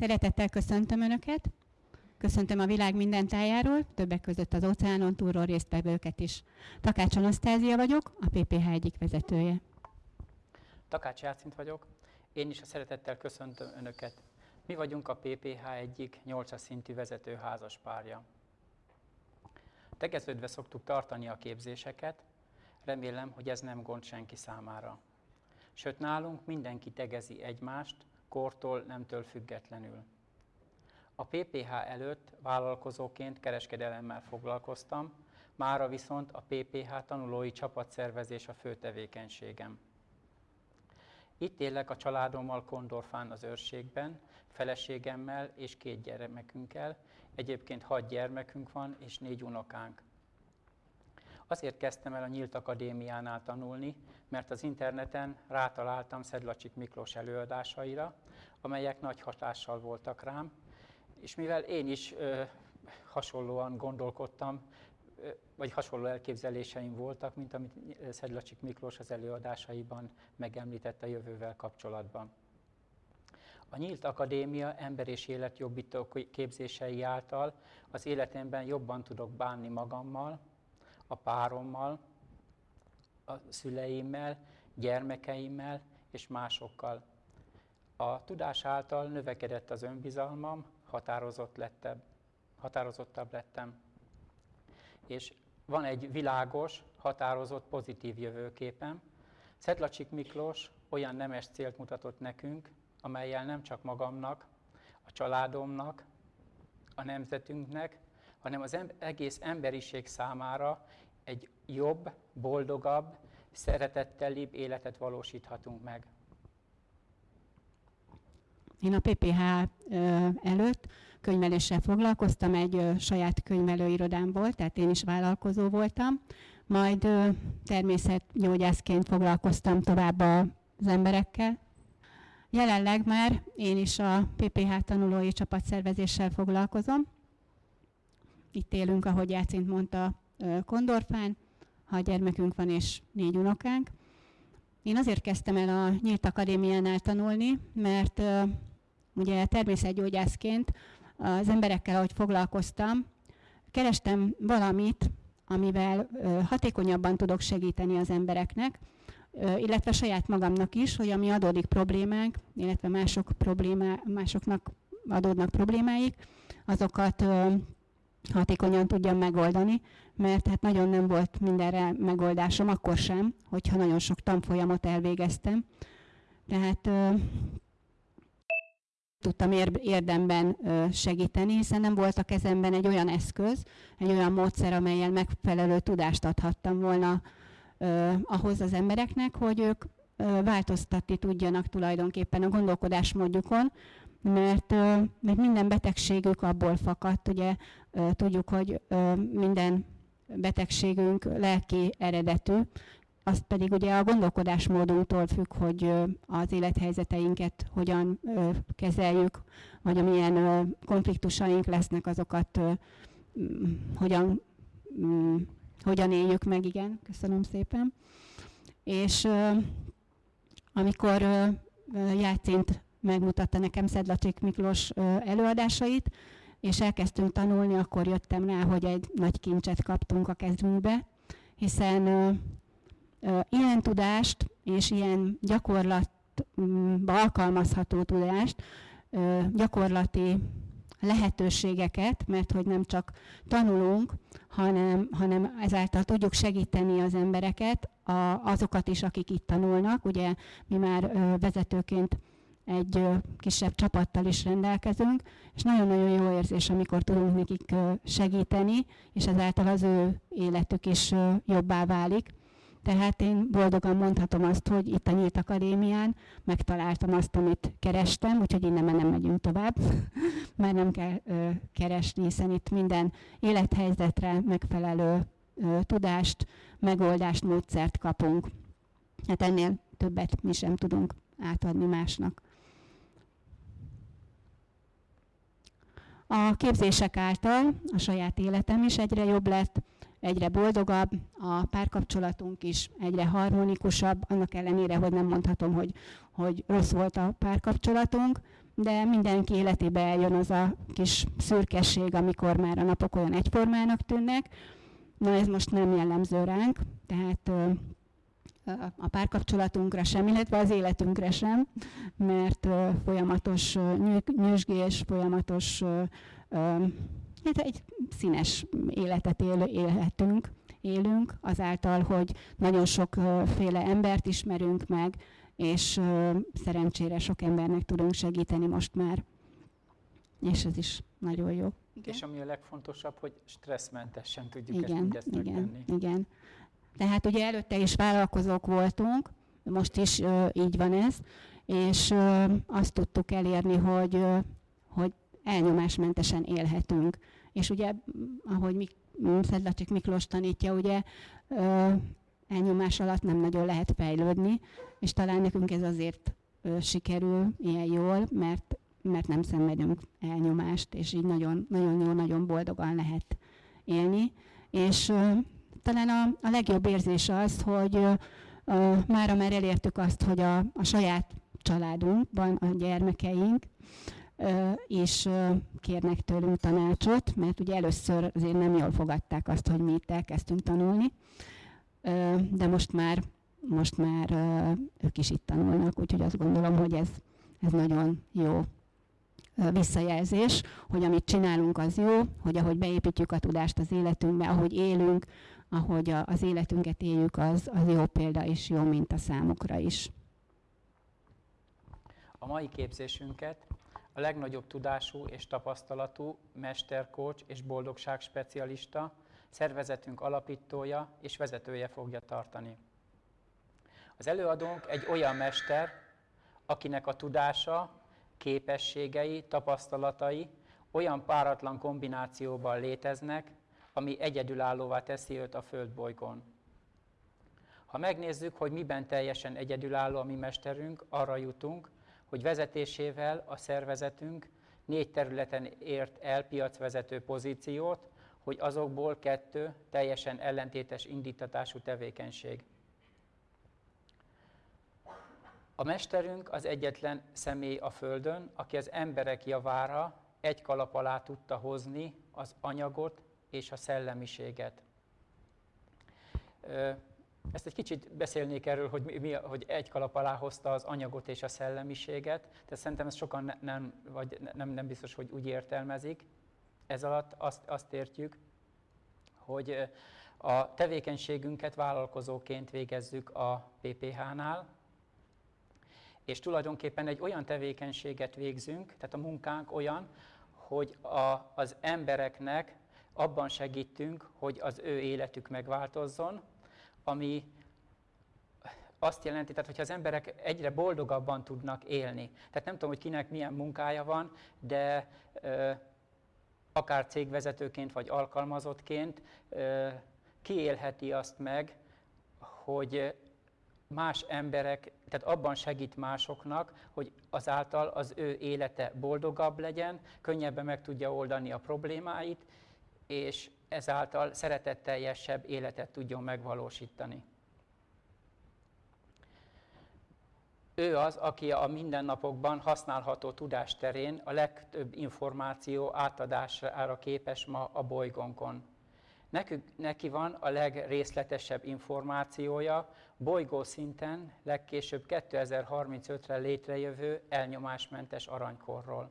Szeretettel köszöntöm Önöket. Köszöntöm a világ minden tájáról, többek között az óceánon túlról résztvevőket is. Takács Anasztázia vagyok, a PPH egyik vezetője. Takács Játszint vagyok, én is a szeretettel köszöntöm Önöket. Mi vagyunk a PPH egyik 8 szintű vezető házaspárja. Tegeződve szoktuk tartani a képzéseket, remélem, hogy ez nem gond senki számára. Sőt, nálunk mindenki tegezi egymást, kortól, nemtől függetlenül. A PPH előtt vállalkozóként kereskedelemmel foglalkoztam, mára viszont a PPH tanulói csapatszervezés a fő tevékenységem. Itt élek a családommal Kondorfán az őrségben, feleségemmel és két gyermekünkkel. Egyébként hat gyermekünk van és négy unokánk. Azért kezdtem el a Nyílt Akadémiánál tanulni, mert az interneten rátaláltam Szedlacsik Miklós előadásaira, amelyek nagy hatással voltak rám, és mivel én is ö, hasonlóan gondolkodtam, ö, vagy hasonló elképzeléseim voltak, mint amit Szedlacsik Miklós az előadásaiban megemlített a jövővel kapcsolatban. A Nyílt Akadémia ember és életjobbító képzései által az életemben jobban tudok bánni magammal, a párommal, a szüleimmel, gyermekeimmel és másokkal. A tudás által növekedett az önbizalmam, határozott lettem, határozottabb lettem. És van egy világos, határozott, pozitív jövőképem. Szedlacsik Miklós olyan nemes célt mutatott nekünk, amelyel nem csak magamnak, a családomnak, a nemzetünknek, hanem az egész emberiség számára egy jobb, boldogabb, szeretettelibb életet valósíthatunk meg. Én a PPH előtt könyveléssel foglalkoztam, egy saját könyvelőirodám volt, tehát én is vállalkozó voltam. Majd természetgyógyászként foglalkoztam tovább az emberekkel. Jelenleg már én is a PPH tanulói csapatszervezéssel foglalkozom. Itt élünk, ahogy Jácint mondta, Kondorfán, ha gyermekünk van és négy unokánk. Én azért kezdtem el a Nyílt Akadémiánál tanulni, mert ugye természetgyógyászként az emberekkel, ahogy foglalkoztam, kerestem valamit, amivel hatékonyabban tudok segíteni az embereknek, illetve saját magamnak is, hogy ami adódik problémánk, illetve mások problémá, másoknak adódnak problémáik, azokat hatékonyan tudjam megoldani, mert hát nagyon nem volt mindenre megoldásom, akkor sem, hogyha nagyon sok tanfolyamot elvégeztem. Tehát ö, tudtam érdemben segíteni, hiszen nem volt a kezemben egy olyan eszköz, egy olyan módszer, amelyel megfelelő tudást adhattam volna ö, ahhoz az embereknek, hogy ők ö, változtatni tudjanak tulajdonképpen a gondolkodásmódjukon, mert, mert minden betegségük abból fakadt, ugye tudjuk, hogy minden betegségünk lelki eredetű, azt pedig ugye a gondolkodásmódunktól függ, hogy az élethelyzeteinket hogyan kezeljük, vagy amilyen konfliktusaink lesznek, azokat hogyan, hogyan éljük meg, igen, köszönöm szépen. És amikor Játszint megmutatta nekem Szedlacsik Miklós előadásait, és elkezdtünk tanulni, akkor jöttem rá, hogy egy nagy kincset kaptunk a kezünkbe, hiszen ö, ö, ilyen tudást és ilyen gyakorlatba alkalmazható tudást, ö, gyakorlati lehetőségeket, mert hogy nem csak tanulunk, hanem, hanem ezáltal tudjuk segíteni az embereket, a, azokat is, akik itt tanulnak. Ugye mi már ö, vezetőként egy kisebb csapattal is rendelkezünk, és nagyon-nagyon jó érzés, amikor tudunk nekik segíteni, és ezáltal az ő életük is jobbá válik. Tehát én boldogan mondhatom azt, hogy itt a Nyílt Akadémián megtaláltam azt, amit kerestem, úgyhogy innen már nem megyünk tovább, már nem kell ö, keresni, hiszen itt minden élethelyzetre megfelelő ö, tudást, megoldást, módszert kapunk. Hát ennél többet mi sem tudunk átadni másnak. A képzések által a saját életem is egyre jobb lett, egyre boldogabb, a párkapcsolatunk is egyre harmonikusabb, annak ellenére, hogy nem mondhatom, hogy, hogy rossz volt a párkapcsolatunk, de mindenki életébe eljön az a kis szürkesség, amikor már a napok olyan egyformának tűnnek. Na ez most nem jellemző ránk, tehát a párkapcsolatunkra sem, illetve az életünkre sem, mert folyamatos nyüzsgés, folyamatos hát egy színes életet él, élhetünk, élünk, azáltal, hogy nagyon sokféle embert ismerünk meg, és szerencsére sok embernek tudunk segíteni most már. És ez is nagyon jó. Igen? És ami a legfontosabb, hogy stresszmentesen tudjuk igen, ezt mindezt igen, megtenni. Igen, Tehát ugye előtte is vállalkozók voltunk, most is így van ez, és azt tudtuk elérni, hogy, hogy elnyomásmentesen élhetünk. És ugye, ahogy Mik- Szedlacsik Miklós tanítja, ugye elnyomás alatt nem nagyon lehet fejlődni, és talán nekünk ez azért sikerül ilyen jól, mert mert nem szenvedünk elnyomást, és így nagyon, nagyon jó, nagyon boldogan lehet élni. És talán a, a legjobb érzés az, hogy mára már elértük azt, hogy a, a saját családunkban a gyermekeink uh, kérnek tőlünk tanácsot, mert ugye először azért nem jól fogadták azt, hogy mi itt elkezdtünk tanulni, de most már, most már ők is itt tanulnak, úgyhogy azt gondolom, hogy ez, ez nagyon jó visszajelzés, hogy amit csinálunk az jó, hogy ahogy beépítjük a tudást az életünkbe, ahogy élünk, ahogy a, az életünket éljük, az, az jó példa és jó minta számukra is. A mai képzésünket a legnagyobb tudású és tapasztalatú mesterkócs és boldogság specialista, szervezetünk alapítója és vezetője fogja tartani. Az előadónk egy olyan mester, akinek a tudása képességei, tapasztalatai olyan páratlan kombinációban léteznek, ami egyedülállóvá teszi őt a földbolygón. Ha megnézzük, hogy miben teljesen egyedülálló a mi mesterünk, arra jutunk, hogy vezetésével a szervezetünk négy területen ért el piacvezető pozíciót, hogy azokból kettő teljesen ellentétes indítatású tevékenység. A mesterünk az egyetlen személy a Földön, aki az emberek javára egy kalap alá tudta hozni az anyagot és a szellemiséget. Ezt egy kicsit beszélnék erről, hogy, mi, hogy egy kalap alá hozta az anyagot és a szellemiséget, de szerintem ezt sokan nem, vagy nem, nem biztos, hogy úgy értelmezik. Ez alatt azt, azt értjük, hogy a tevékenységünket vállalkozóként végezzük a PPH-nál, és tulajdonképpen egy olyan tevékenységet végzünk, tehát a munkánk olyan, hogy a, az embereknek abban segítünk, hogy az ő életük megváltozzon, ami azt jelenti, tehát hogyha az emberek egyre boldogabban tudnak élni. Tehát nem tudom, hogy kinek milyen munkája van, de ö, akár cégvezetőként vagy alkalmazottként ö, kiélheti azt meg, hogy más emberek, tehát abban segít másoknak, hogy azáltal az ő élete boldogabb legyen, könnyebben meg tudja oldani a problémáit, és ezáltal szeretetteljesebb életet tudjon megvalósítani. Ő az, aki a mindennapokban használható tudás terén a legtöbb információ átadására képes ma a bolygónkon. Nekük, neki van a legrészletesebb információja bolygó szinten legkésőbb 2035-re létrejövő elnyomásmentes aranykorról.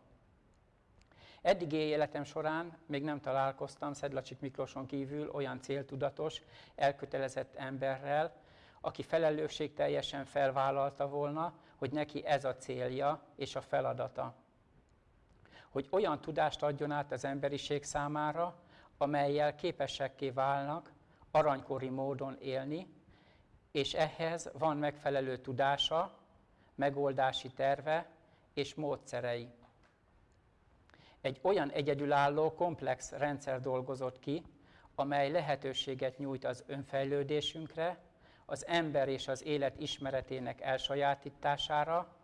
Eddigi életem során még nem találkoztam Szedlacsik Miklóson kívül olyan céltudatos, elkötelezett emberrel, aki felelősség teljesen felvállalta volna, hogy neki ez a célja és a feladata. Hogy olyan tudást adjon át az emberiség számára, amelyel képesekké válnak aranykori módon élni, és ehhez van megfelelő tudása, megoldási terve és módszerei. Egy olyan egyedülálló, komplex rendszer dolgozott ki, amely lehetőséget nyújt az önfejlődésünkre, az ember és az élet ismeretének elsajátítására,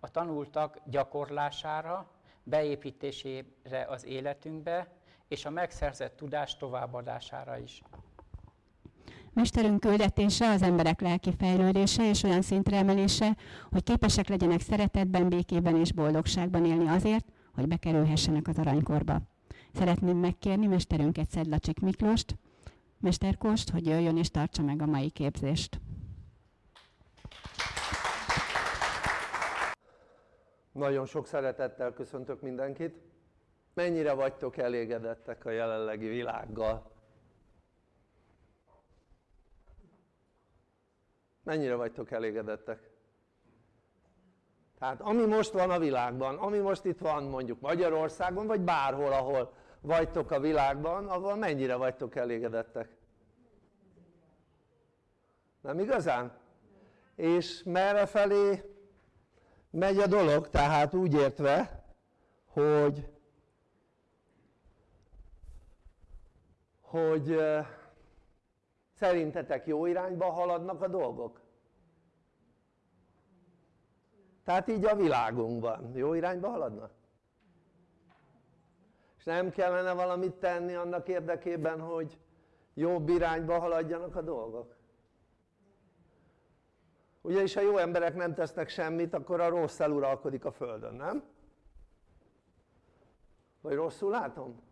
a tanultak gyakorlására, beépítésére az életünkbe, és a megszerzett tudás továbbadására is. Mesterünk küldetése az emberek lelki fejlődése és olyan szintre emelése, hogy képesek legyenek szeretetben, békében és boldogságban élni azért, hogy bekerülhessenek az aranykorba. Szeretném megkérni mesterünket Szedlacsik Miklóst, Mesterkost, hogy jöjjön és tartsa meg a mai képzést. Nagyon sok szeretettel köszöntök mindenkit. Mennyire vagytok elégedettek a jelenlegi világgal? Mennyire vagytok elégedettek? Tehát ami most van a világban, ami most itt van mondjuk Magyarországon, vagy bárhol, ahol vagytok a világban, avval mennyire vagytok elégedettek? Nem igazán? És merre felé megy a dolog? Tehát úgy értve, hogy hogy szerintetek jó irányba haladnak a dolgok? Tehát így a világunkban jó irányba haladnak? és nem kellene valamit tenni annak érdekében hogy jobb irányba haladjanak a dolgok? ugyanis ha jó emberek nem tesznek semmit akkor a rossz eluralkodik a földön, nem? vagy rosszul látom?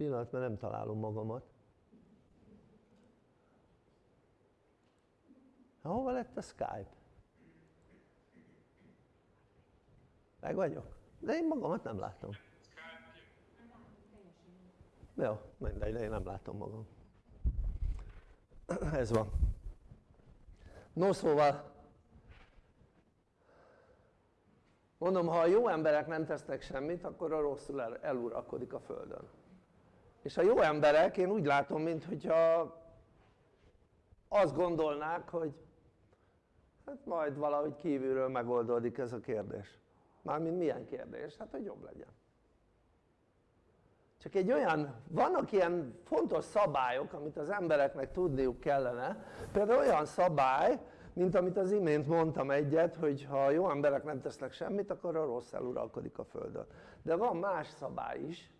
Pillanat mert nem találom magamat. Hova lett a Skype? meg vagyok? de én magamat nem látom. Jó, mindegy, de én nem látom magam. Ez van. No szóval mondom ha a jó emberek nem tesznek semmit akkor a rosszul eluralkodik a földön és a jó emberek én úgy látom mintha azt gondolnák hogy hát majd valahogy kívülről megoldódik ez a kérdés. Mármint milyen kérdés? hát hogy jobb legyen. Csak egy olyan, vannak ilyen fontos szabályok amit az embereknek tudniuk kellene. Például olyan szabály mint amit az imént mondtam egyet hogy ha jó emberek nem tesznek semmit akkor a rossz eluralkodik a földön. De van más szabály is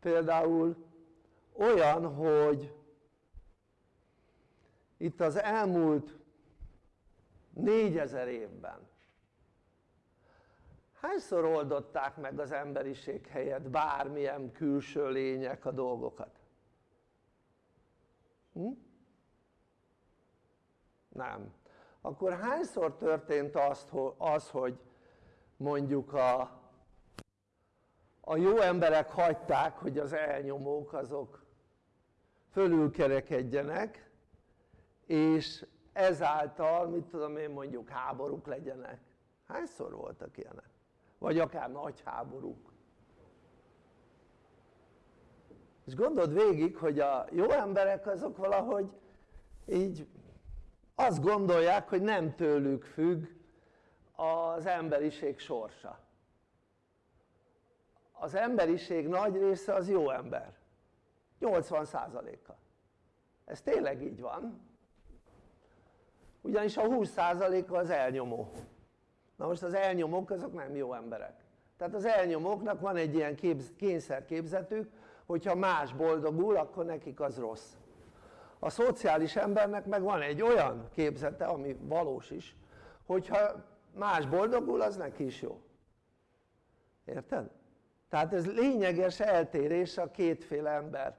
például olyan hogy itt az elmúlt négyezer évben hányszor oldották meg az emberiség helyett bármilyen külső lények a dolgokat? Hm? nem akkor hányszor történt az hogy mondjuk a a jó emberek hagyták hogy az elnyomók azok fölülkerekedjenek és ezáltal mit tudom én mondjuk háborúk legyenek. Hányszor voltak ilyenek? vagy akár nagy háborúk? És gondold végig hogy a jó emberek azok valahogy így azt gondolják hogy nem tőlük függ az emberiség sorsa az emberiség nagy része az jó ember. 80%-a ez tényleg így van. Ugyanis a 20%-a az elnyomó. Na most az elnyomók azok nem jó emberek. Tehát az elnyomóknak van egy ilyen képz, kényszerképzetük hogyha más boldogul akkor nekik az rossz. A szociális embernek meg van egy olyan képzete ami valós is hogyha más boldogul az neki is jó. Érted? Tehát ez lényeges eltérés a kétféle ember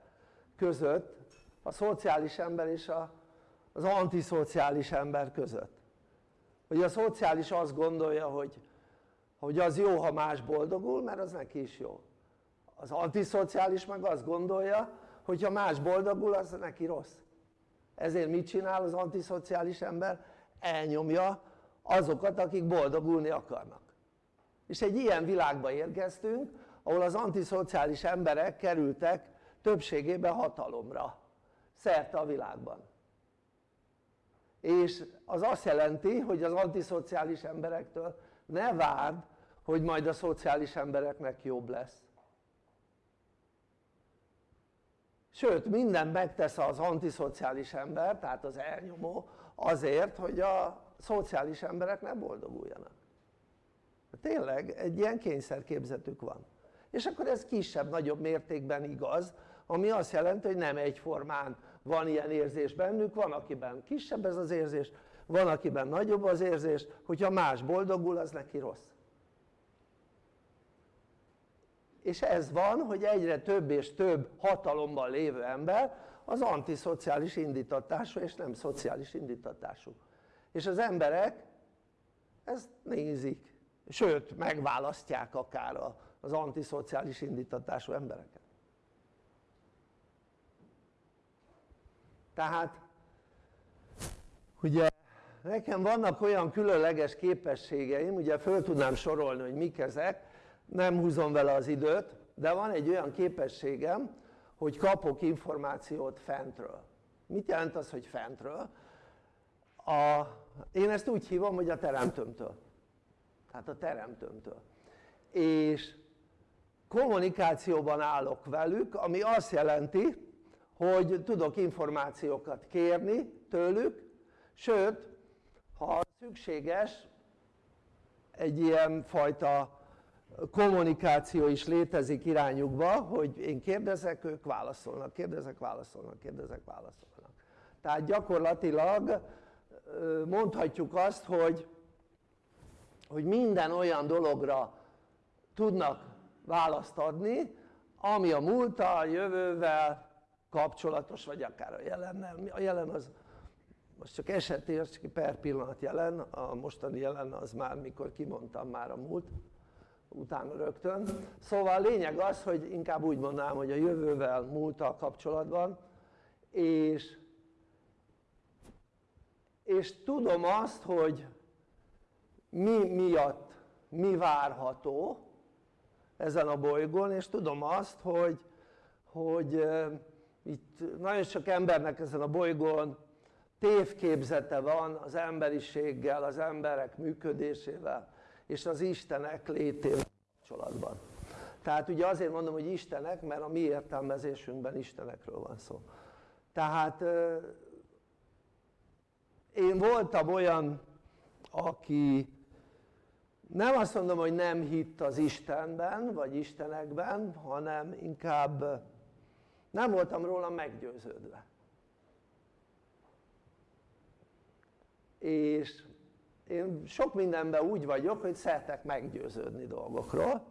között a szociális ember és a, az antiszociális ember között. Hogy a szociális azt gondolja hogy, hogy az jó ha más boldogul mert az neki is jó. Az antiszociális meg azt gondolja hogy ha más boldogul az neki rossz. Ezért mit csinál az antiszociális ember? elnyomja azokat akik boldogulni akarnak. És egy ilyen világba érkeztünk ahol az antiszociális emberek kerültek többségében hatalomra szerte a világban. És az azt jelenti hogy az antiszociális emberektől ne várd hogy majd a szociális embereknek jobb lesz. Sőt minden megtesz az antiszociális ember tehát az elnyomó azért hogy a szociális emberek ne boldoguljanak. Tényleg egy ilyen kényszerképzetük van és akkor ez kisebb-nagyobb mértékben igaz ami azt jelenti hogy nem egyformán van ilyen érzés bennük, van akiben kisebb ez az érzés, van akiben nagyobb az érzés, hogyha más boldogul az neki rossz. És ez van hogy egyre több és több hatalomban lévő ember az antiszociális indítatású és nem szociális indítatású. És az emberek ezt nézik sőt megválasztják akár az antiszociális indítatású embereket. Tehát ugye nekem vannak olyan különleges képességeim ugye föl tudnám sorolni hogy mik ezek nem húzom vele az időt de van egy olyan képességem hogy kapok információt fentről. Mit jelent az hogy fentről? A, én ezt úgy hívom hogy a teremtőmtől. Tehát a teremtőmtől. És kommunikációban állok velük ami azt jelenti hogy tudok információkat kérni tőlük sőt ha szükséges egy ilyen fajta kommunikáció is létezik irányukba hogy én kérdezek ők válaszolnak, kérdezek válaszolnak, kérdezek válaszolnak. Tehát gyakorlatilag mondhatjuk azt hogy, hogy minden olyan dologra tudnak választ adni ami a múlttal, jövővel kapcsolatos vagy akár a jelennel, a jelen az most csak esetér, per pillanat jelen, a mostani jelen az már mikor kimondtam már a múlt utána rögtön. Szóval a lényeg az hogy inkább úgy mondanám hogy a jövővel múlttal kapcsolatban és és tudom azt hogy mi miatt mi várható ezen a bolygón és tudom azt hogy hogy itt nagyon sok embernek ezen a bolygón tévképzete van az emberiséggel, az emberek működésével és az Istenek létével kapcsolatban. Tehát ugye azért mondom hogy Istenek mert a mi értelmezésünkben Istenekről van szó. Tehát én voltam olyan aki nem azt mondom hogy nem hitt az Istenben vagy Istenekben hanem inkább nem voltam róla meggyőződve. És én sok mindenben úgy vagyok hogy szeretek meggyőződni dolgokról.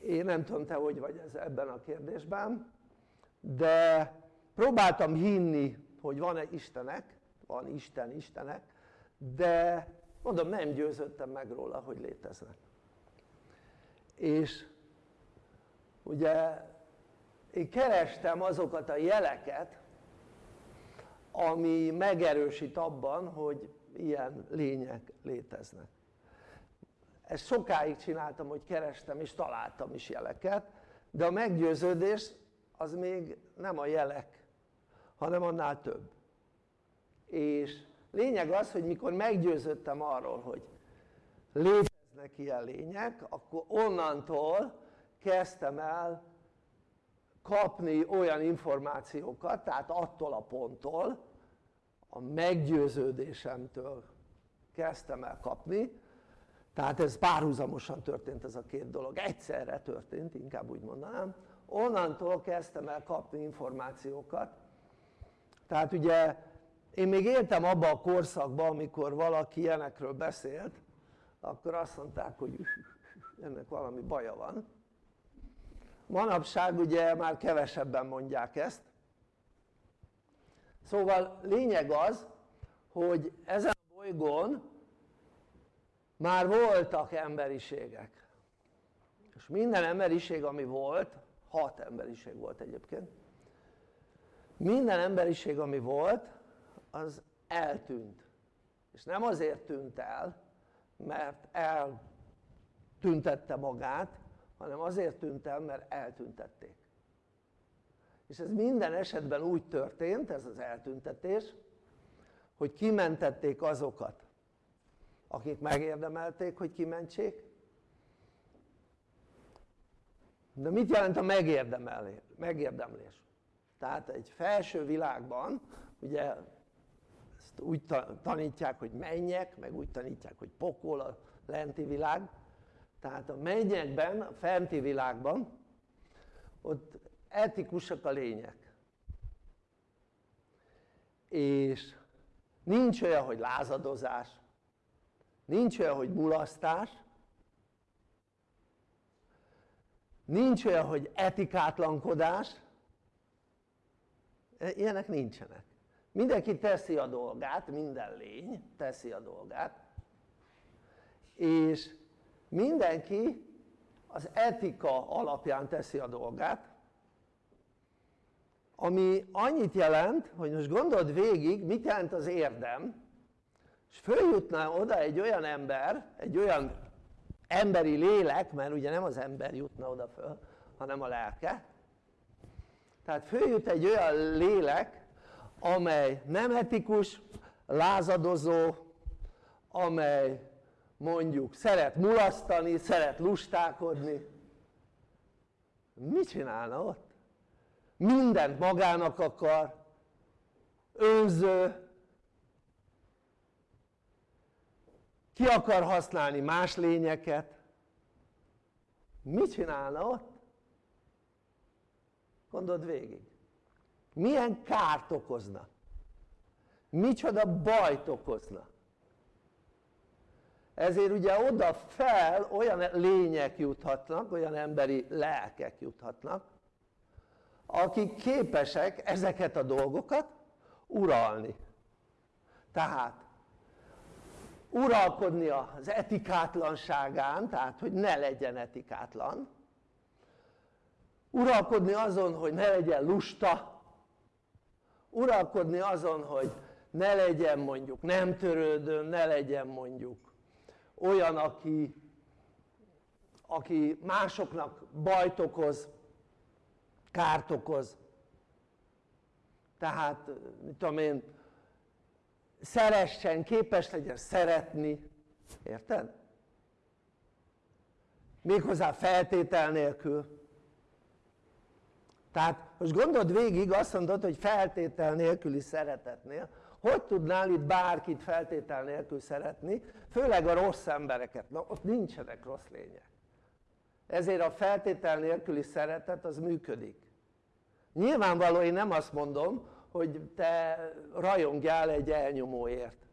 Én nem tudom te hogy vagy ez ebben a kérdésben de próbáltam hinni hogy van-e Istenek van Isten Istenek de mondom nem győződtem meg róla hogy léteznek. És ugye én kerestem azokat a jeleket ami megerősít abban hogy ilyen lények léteznek. Ezt sokáig csináltam hogy kerestem és találtam is jeleket de a meggyőződés az még nem a jelek hanem annál több. És lényeg az hogy mikor meggyőződtem arról hogy léteznek ilyen lények akkor onnantól kezdtem el kapni olyan információkat tehát attól a ponttól a meggyőződésemtől kezdtem el kapni. Tehát ez párhuzamosan történt ez a két dolog, egyszerre történt inkább úgy mondanám. Onnantól kezdtem el kapni információkat. Tehát ugye én még éltem abban a korszakban amikor valaki ilyenekről beszélt akkor azt mondták hogy ennek valami baja van. Manapság ugye már kevesebben mondják ezt. Szóval lényeg az hogy ezen a bolygón már voltak emberiségek. És minden emberiség ami volt hat emberiség volt egyébként. Minden emberiség ami volt az eltűnt. És nem azért tűnt el mert eltüntette magát hanem azért tűnt el mert eltüntették. És ez minden esetben úgy történt ez az eltüntetés hogy kimentették azokat akik megérdemelték hogy kimentsék. De mit jelent a megérdemlés? tehát egy felső világban ugye ezt úgy tanítják hogy mennyek meg úgy tanítják hogy pokol a lenti világ. Tehát a mennyekben, a fenti világban ott etikusak a lények. És nincs olyan hogy lázadozás nincs olyan hogy mulasztás nincs olyan hogy etikátlankodás. Ilyenek nincsenek mindenki teszi a dolgát, minden lény teszi a dolgát. És mindenki az etika alapján teszi a dolgát ami annyit jelent hogy most gondold végig mit jelent az érdem és följutna oda egy olyan ember, egy olyan emberi lélek, mert ugye nem az ember jutna oda föl, hanem a lelke. Tehát följut egy olyan lélek amely nem etikus, lázadozó, amely mondjuk szeret mulasztani, szeret lustálkodni mit csinálna ott? mindent magának akar önző ki akar használni más lényeket mit csinálna ott? gondold végig milyen kárt okozna? Micsoda bajt okozna? Ezért ugye oda fel olyan lények juthatnak, olyan emberi lelkek juthatnak akik képesek ezeket a dolgokat uralni. Tehát uralkodni az etikátlanságán, tehát hogy ne legyen etikátlan. Uralkodni azon hogy ne legyen lusta uralkodni azon hogy ne legyen mondjuk nem törődön, ne legyen mondjuk olyan aki, aki másoknak bajt okoz, kárt okoz. Tehát mit tudom én szeressen, képes legyen szeretni, érted? méghozzá feltétel nélkül tehát most gondold végig azt mondod hogy feltétel nélküli szeretetnél hogy tudnál itt bárkit feltétel nélkül szeretni főleg a rossz embereket, na ott nincsenek rossz lények ezért a feltétel nélküli szeretet az működik nyilvánvaló én nem azt mondom hogy te rajongjál egy elnyomóért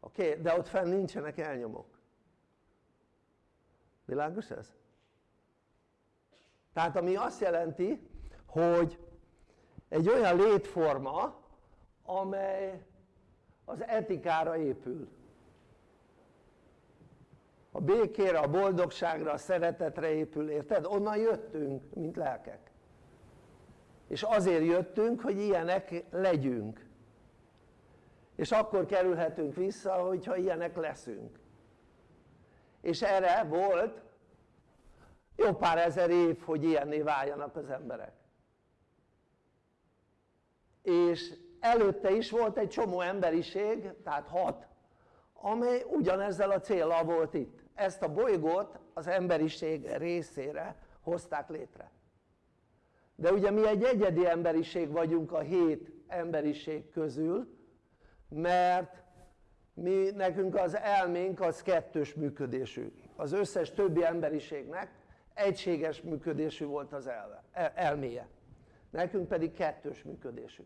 oké? Okay? de ott fenn nincsenek elnyomók világos ez? Tehát ami azt jelenti hogy egy olyan létforma amely az etikára épül. A békére, a boldogságra, a szeretetre épül, érted? onnan jöttünk mint lelkek. És azért jöttünk hogy ilyenek legyünk. És akkor kerülhetünk vissza hogyha ilyenek leszünk. És erre volt jó pár ezer év hogy ilyenné váljanak az emberek. És előtte is volt egy csomó emberiség, tehát hat amely ugyanezzel a célral volt itt. Ezt a bolygót az emberiség részére hozták létre. De ugye mi egy egyedi emberiség vagyunk a hét emberiség közül mert mi nekünk az elménk az kettős működésű. Az összes többi emberiségnek egységes működésű volt az elve, elméje. Nekünk pedig kettős működésű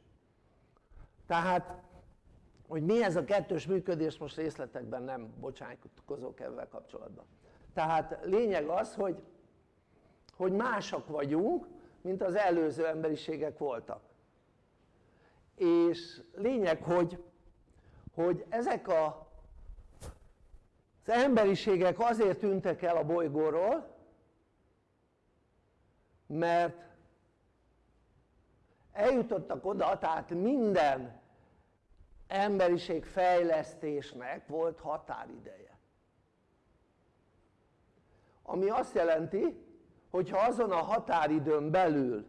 tehát hogy mi ez a kettős működés most részletekben nem bocsánkozok ebben kapcsolatban. Tehát lényeg az hogy hogy másak vagyunk mint az előző emberiségek voltak. És lényeg hogy hogy ezek a az emberiségek azért tűntek el a bolygóról mert eljutottak oda, tehát minden emberiség fejlesztésnek volt határideje. Ami azt jelenti hogyha azon a határidőn belül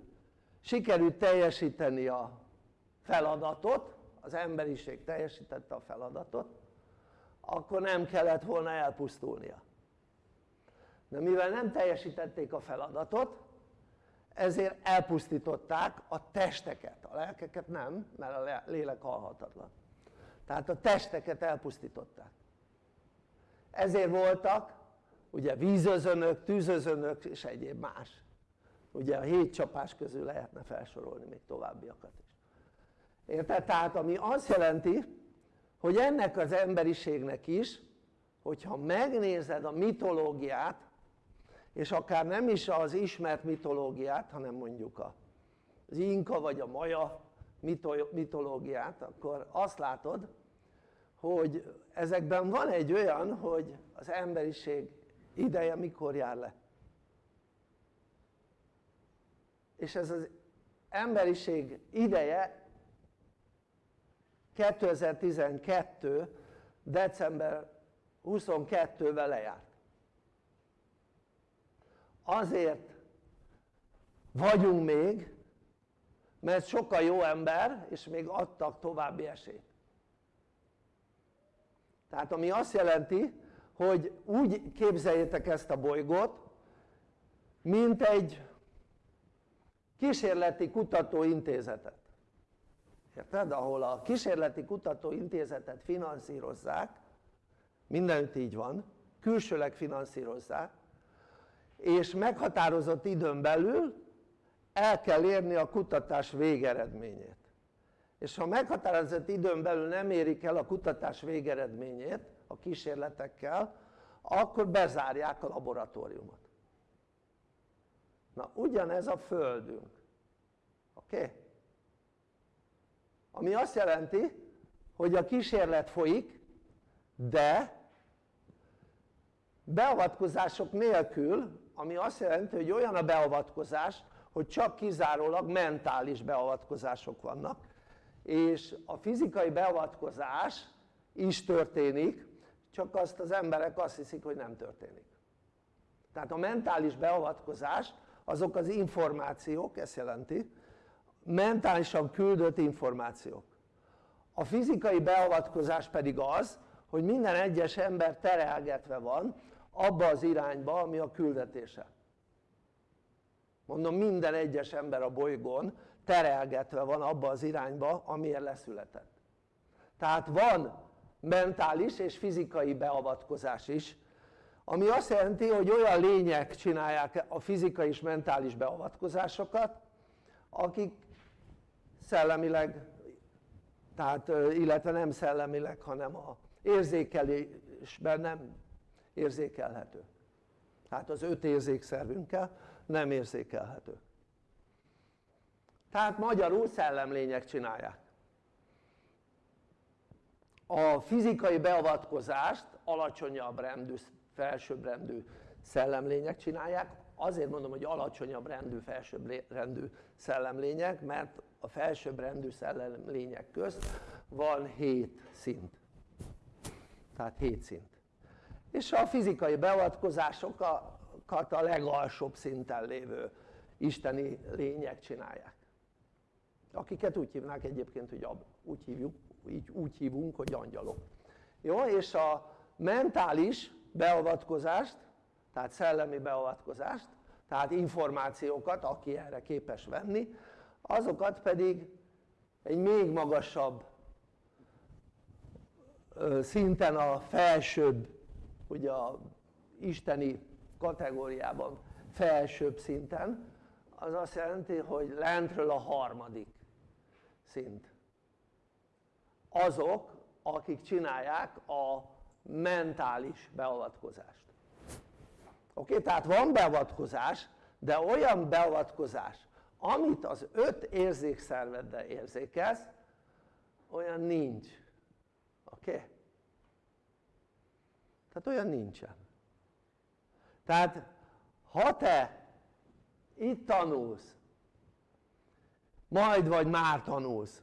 sikerült teljesíteni a feladatot az emberiség teljesítette a feladatot akkor nem kellett volna elpusztulnia. De mivel nem teljesítették a feladatot ezért elpusztították a testeket, a lelkeket nem, mert a lélek halhatatlan. Tehát a testeket elpusztították. Ezért voltak ugye vízözönök, tűzözönök és egyéb más. Ugye a hét csapás közül lehetne felsorolni még továbbiakat is. Érted? tehát ami azt jelenti hogy ennek az emberiségnek is hogyha megnézed a mitológiát és akár nem is az ismert mitológiát hanem mondjuk az inka vagy a maja mitológiát akkor azt látod hogy ezekben van egy olyan hogy az emberiség ideje mikor jár le. És ez az emberiség ideje 2012 december 22-vel lejárt azért vagyunk még mert sokkal jó ember és még adtak további esélyt tehát ami azt jelenti hogy úgy képzeljétek ezt a bolygót mint egy kísérleti kutatóintézetet érted? ahol a kísérleti kutatóintézetet finanszírozzák mindenütt így van külsőleg finanszírozzák és meghatározott időn belül el kell érni a kutatás végeredményét és ha meghatározott időn belül nem érik el a kutatás végeredményét a kísérletekkel akkor bezárják a laboratóriumot na ugyanez a földünk oké? Okay? ami azt jelenti hogy a kísérlet folyik de beavatkozások nélkül ami azt jelenti hogy olyan a beavatkozás hogy csak kizárólag mentális beavatkozások vannak. És a fizikai beavatkozás is történik csak azt az emberek azt hiszik hogy nem történik. Tehát a mentális beavatkozás azok az információk, ezt jelenti mentálisan küldött információk. A fizikai beavatkozás pedig az hogy minden egyes ember terelgetve van abba az irányba ami a küldetése. Mondom minden egyes ember a bolygón terelgetve van abba az irányba amiért leszületett. Tehát van mentális és fizikai beavatkozás is ami azt jelenti hogy olyan lények csinálják a fizikai és mentális beavatkozásokat akik szellemileg tehát illetve nem szellemileg hanem a érzékelésben nem érzékelhető. Tehát az öt érzékszervünkkel nem érzékelhető. Tehát magyarul szellemlények csinálják. A fizikai beavatkozást alacsonyabb rendű, felsőbb rendű szellemlények csinálják. Azért mondom hogy alacsonyabb rendű, felsőbb rendű szellemlények mert a felsőbb rendű szellemlények közt van 7 szint. Tehát 7 szint és a fizikai beavatkozásokat a legalsóbb szinten lévő isteni lények csinálják. Akiket úgy hívnák egyébként hogy úgy, hívjuk, így, úgy hívunk hogy angyalok. Jó és a mentális beavatkozást tehát szellemi beavatkozást tehát információkat aki erre képes venni azokat pedig egy még magasabb szinten a felsőbb ugye a isteni kategóriában felsőbb szinten az azt jelenti hogy lentről a harmadik szint azok akik csinálják a mentális beavatkozást oké? Tehát van beavatkozás de olyan beavatkozás amit az öt érzékszerveddel érzékelsz olyan nincs oké? Okay? Tehát olyan nincsen. Tehát ha te itt tanulsz majd vagy már tanulsz.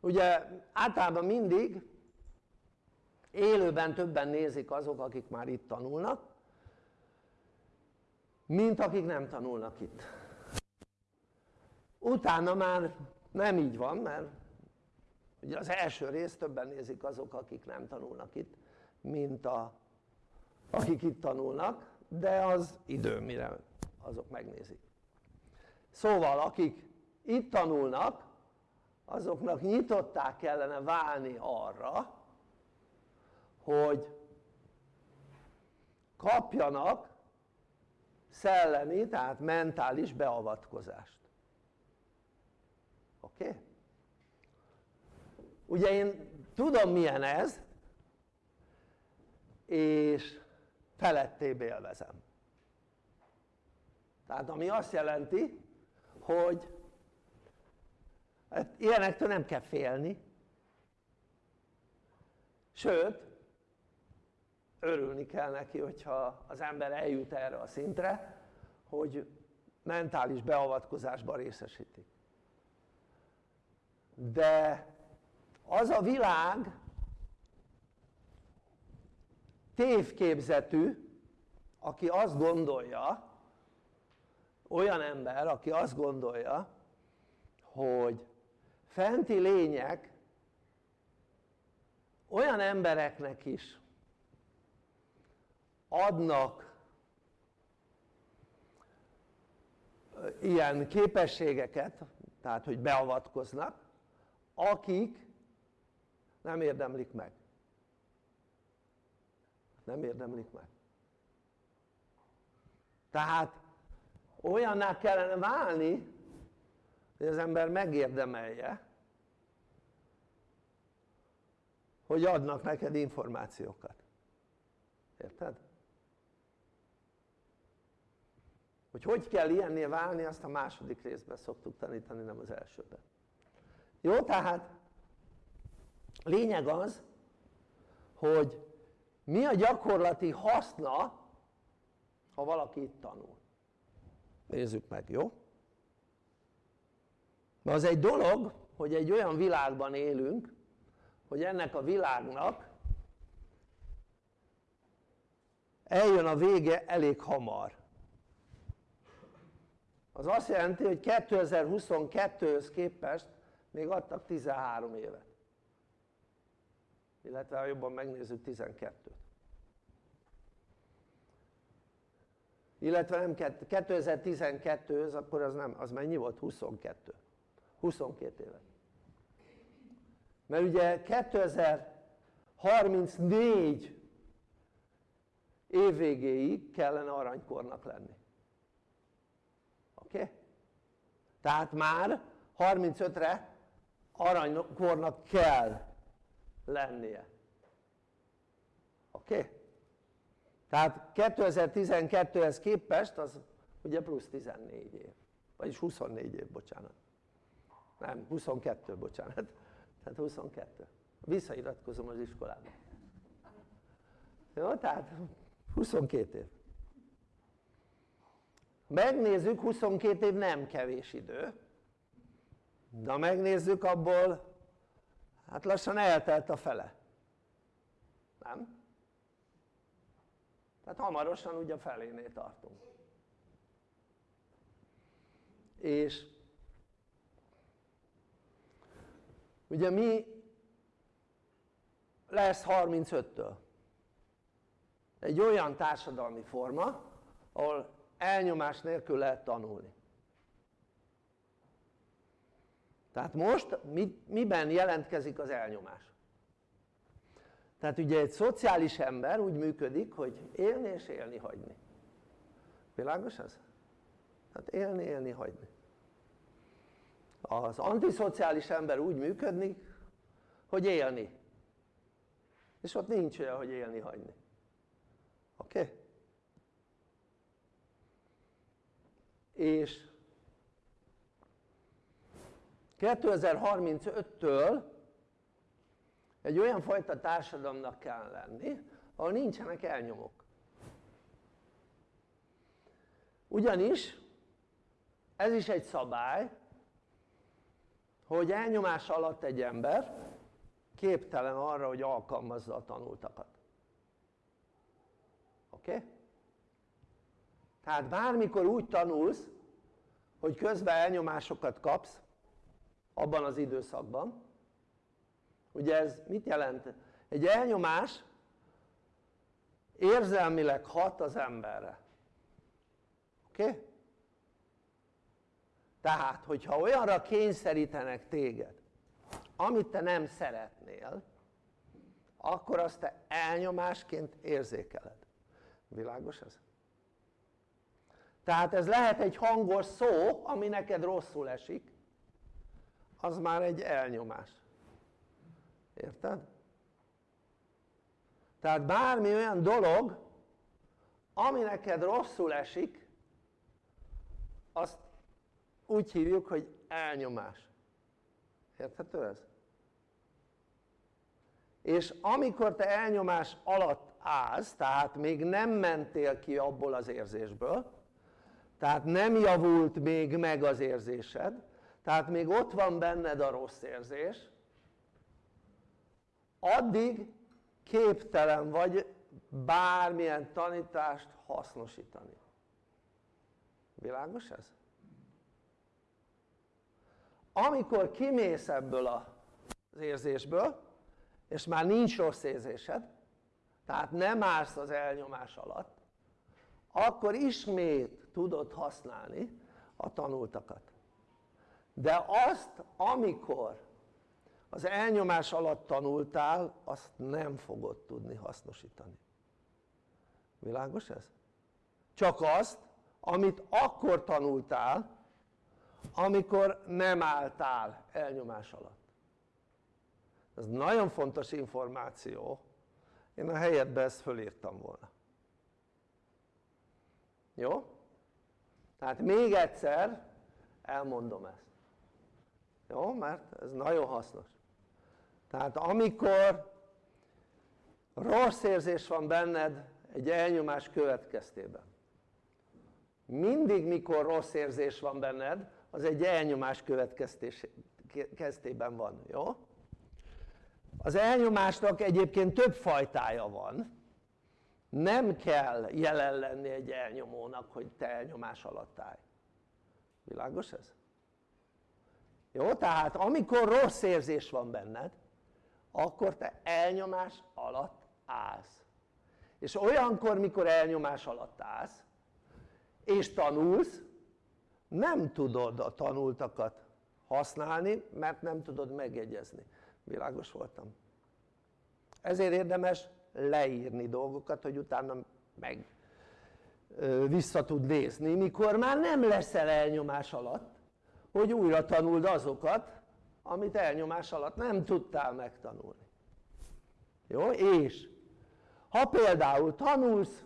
Ugye általában mindig élőben többen nézik azok akik már itt tanulnak mint akik nem tanulnak itt. Utána már nem így van mert ugye az első rész többen nézik azok akik nem tanulnak itt mint a, akik itt tanulnak de az idő mire azok megnézik szóval akik itt tanulnak azoknak nyitották kellene válni arra hogy kapjanak szellemi, tehát mentális beavatkozást. Oké? Okay? Ugye én tudom milyen ez, és felettébb élvezem. Tehát ami azt jelenti, hogy hát ilyenektől nem kell félni, sőt, örülni kell neki, hogyha az ember eljut erre a szintre, hogy mentális beavatkozásban részesítik. De az a világ tévképzetű, aki azt gondolja, olyan ember, aki azt gondolja, hogy fenti lények olyan embereknek is adnak ilyen képességeket, tehát hogy beavatkoznak, akik nem érdemlik meg. Nem érdemlik meg. Tehát olyanná kellene válni, hogy az ember megérdemelje, hogy adnak neked információkat. Érted? Hogy hogy kell ilyenné válni, azt a második részben szoktuk tanítani, nem az elsőben. Jó, tehát lényeg az, hogy mi a gyakorlati haszna, ha valaki itt tanul. Nézzük meg, jó? Mert az egy dolog, hogy egy olyan világban élünk, hogy ennek a világnak eljön a vége elég hamar az azt jelenti hogy 2022-höz képest még adtak 13 évet illetve ha jobban megnézzük 12-t illetve nem 2012-höz akkor az nem, az mennyi volt? 22 22 évet mert ugye 2034 év végéig kellene aranykornak lenni oké? Okay? tehát már 35-re aranykornak kell lennie oké? Okay? Tehát 2012-hez képest az ugye plusz 14 év. Vagyis 24 év bocsánat. Nem 22 bocsánat. Tehát 22 visszairatkozom az iskolába. Jó tehát 22 év. Megnézzük 22 év nem kevés idő. De megnézzük abból. Hát lassan eltelt a fele. Nem? Tehát hamarosan ugye a felénél tartunk és ugye mi lesz 35-től? egy olyan társadalmi forma ahol elnyomás nélkül lehet tanulni tehát most miben jelentkezik az elnyomás? Tehát ugye egy szociális ember úgy működik hogy élni és élni hagyni világos ez? tehát élni, élni, hagyni az antiszociális ember úgy működik hogy élni és ott nincs olyan hogy élni hagyni oké? Okay? és 2035-től egy olyan fajta társadalomnak kell lenni ahol nincsenek elnyomók ugyanis ez is egy szabály hogy elnyomás alatt egy ember képtelen arra hogy alkalmazza a tanultakat oké? Okay? tehát bármikor úgy tanulsz hogy közben elnyomásokat kapsz abban az időszakban ugye ez mit jelent? egy elnyomás érzelmileg hat az emberre oké? Okay? tehát hogyha olyanra kényszerítenek téged amit te nem szeretnél akkor azt te elnyomásként érzékeled világos ez? tehát ez lehet egy hangos szó ami neked rosszul esik az már egy elnyomás érted? tehát bármi olyan dolog ami neked rosszul esik azt úgy hívjuk hogy elnyomás érthető ez? és amikor te elnyomás alatt állsz tehát még nem mentél ki abból az érzésből tehát nem javult még meg az érzésed tehát még ott van benned a rossz érzés addig képtelen vagy bármilyen tanítást hasznosítani világos ez? amikor kimész ebből az érzésből és már nincs rossz érzésed tehát nem állsz az elnyomás alatt akkor ismét tudod használni a tanultakat de azt amikor az elnyomás alatt tanultál azt nem fogod tudni hasznosítani világos ez? csak azt amit akkor tanultál amikor nem álltál elnyomás alatt ez nagyon fontos információ én a helyedben ezt fölírtam volna jó? tehát még egyszer elmondom ezt jó? mert ez nagyon hasznos tehát amikor rossz érzés van benned egy elnyomás következtében mindig mikor rossz érzés van benned az egy elnyomás következtében van, jó? az elnyomásnak egyébként több fajtája van nem kell jelen lenni egy elnyomónak hogy te elnyomás alatt állj világos ez? jó? tehát amikor rossz érzés van benned akkor te elnyomás alatt állsz. És olyankor mikor elnyomás alatt állsz és tanulsz nem tudod a tanultakat használni mert nem tudod megjegyezni. Világos voltam. Ezért érdemes leírni dolgokat hogy utána meg vissza tud nézni mikor már nem leszel elnyomás alatt hogy újra tanuld azokat amit elnyomás alatt nem tudtál megtanulni. Jó? és ha például tanulsz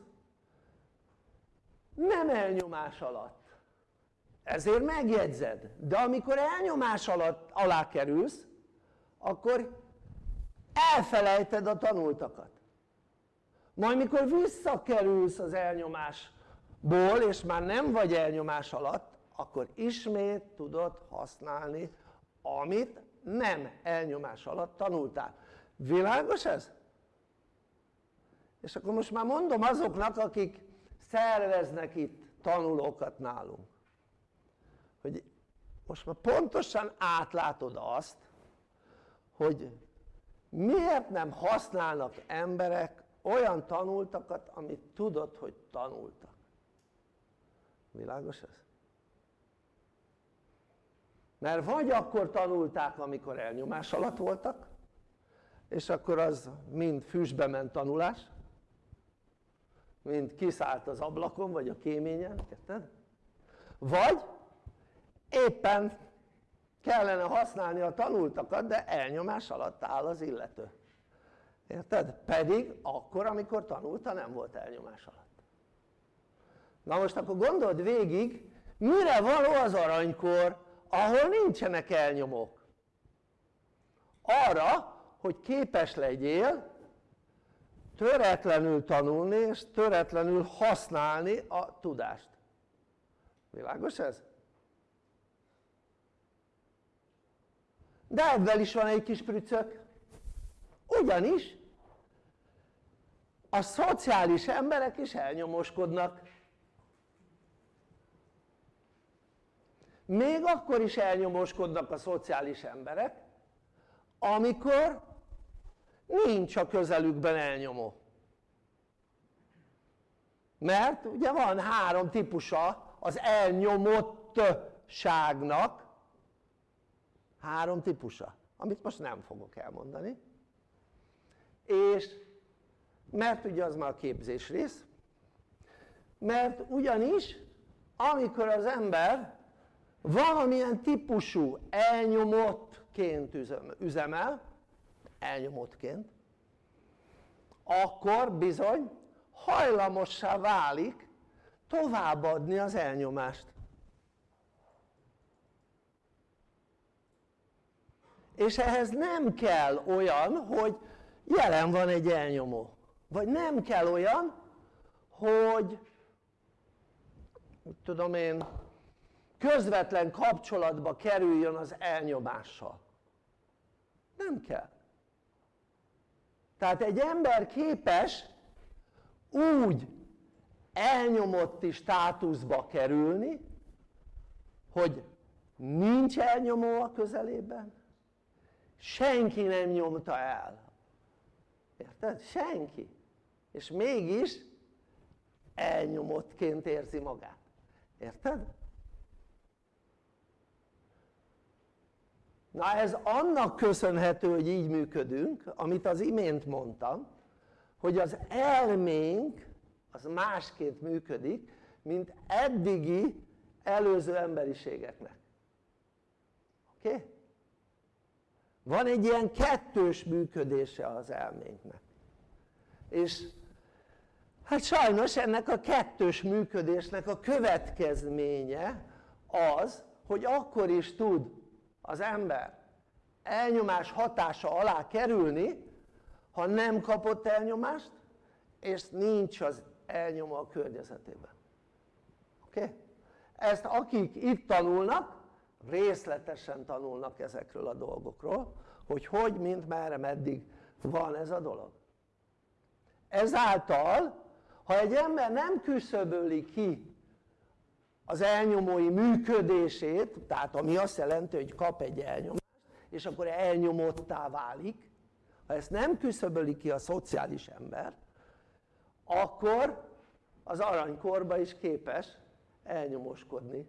nem elnyomás alatt. Ezért megjegyzed. De amikor elnyomás alatt alá kerülsz akkor elfelejted a tanultakat. Majd mikor visszakerülsz az elnyomásból és már nem vagy elnyomás alatt akkor ismét tudod használni amit nem elnyomás alatt tanultál világos ez? és akkor most már mondom azoknak akik szerveznek itt tanulókat nálunk hogy most már pontosan átlátod azt hogy miért nem használnak emberek olyan tanultakat amit tudod hogy tanultak világos ez? Mert vagy akkor tanulták amikor elnyomás alatt voltak és akkor az mind füstbe ment tanulás mind kiszállt az ablakon vagy a kéményen, érted? vagy éppen kellene használni a tanultakat de elnyomás alatt áll az illető érted? pedig akkor amikor tanulta nem volt elnyomás alatt na most akkor gondold végig mire való az aranykor ahol nincsenek elnyomók. Arra hogy képes legyél töretlenül tanulni és töretlenül használni a tudást. Világos ez? de ebben is van egy kis prücök. Ugyanis a szociális emberek is elnyomoskodnak még akkor is elnyomoskodnak a szociális emberek amikor nincs a közelükben elnyomó. Mert ugye van három típusa az elnyomottságnak. Három típusa amit most nem fogok elmondani. És mert ugye az már a képzés rész. Mert ugyanis amikor az ember valamilyen típusú elnyomottként üzemel elnyomottként akkor bizony hajlamossá válik továbbadni az elnyomást. És ehhez nem kell olyan hogy jelen van egy elnyomó. Vagy nem kell olyan hogy tudom én közvetlen kapcsolatba kerüljön az elnyomással nem kell. Tehát egy ember képes úgy elnyomotti státuszba kerülni hogy nincs elnyomó a közelében senki nem nyomta el. Érted? senki. És mégis elnyomottként érzi magát. Érted? Na ez annak köszönhető hogy így működünk amit az imént mondtam hogy az elménk az másként működik mint eddigi előző emberiségeknek oké? Okay? van egy ilyen kettős működése az elménknek és hát sajnos ennek a kettős működésnek a következménye az hogy akkor is tud az ember elnyomás hatása alá kerülni ha nem kapott elnyomást és nincs az elnyoma a környezetében oké? Okay? ezt akik itt tanulnak részletesen tanulnak ezekről a dolgokról hogy hogy, mint, merre, meddig van ez a dolog ezáltal ha egy ember nem küszöböli ki az elnyomói működését tehát ami azt jelenti hogy kap egy elnyomást és akkor elnyomottá válik ha ezt nem küszöböli ki a szociális ember akkor az aranykorba is képes elnyomoskodni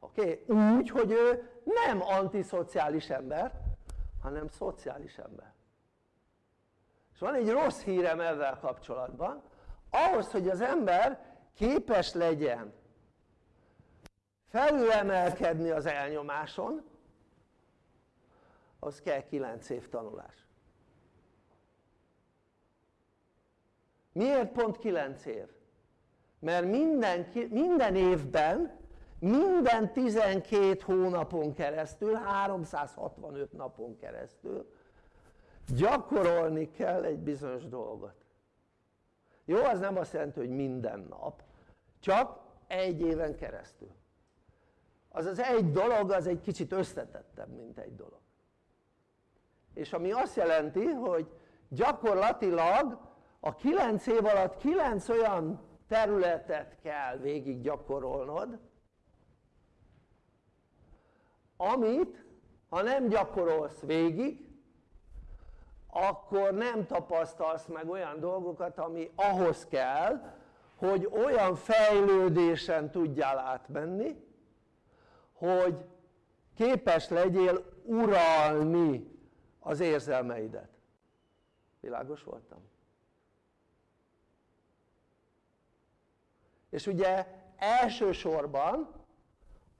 oké? Okay? úgy hogy ő nem antiszociális ember hanem szociális ember és van egy rossz hírem ezzel kapcsolatban ahhoz hogy az ember képes legyen felülemelkedni az elnyomáson az kell 9 év tanulás miért pont 9 év? mert minden, minden évben minden 12 hónapon keresztül 365 napon keresztül gyakorolni kell egy bizonyos dolgot jó az nem azt jelenti hogy minden nap csak egy éven keresztül. Az az egy dolog az egy kicsit összetettebb mint egy dolog. És ami azt jelenti hogy gyakorlatilag a 9 év alatt 9 olyan területet kell végig gyakorolnod amit ha nem gyakorolsz végig akkor nem tapasztalsz meg olyan dolgokat ami ahhoz kell hogy olyan fejlődésen tudjál átmenni hogy képes legyél uralni az érzelmeidet világos voltam? és ugye elsősorban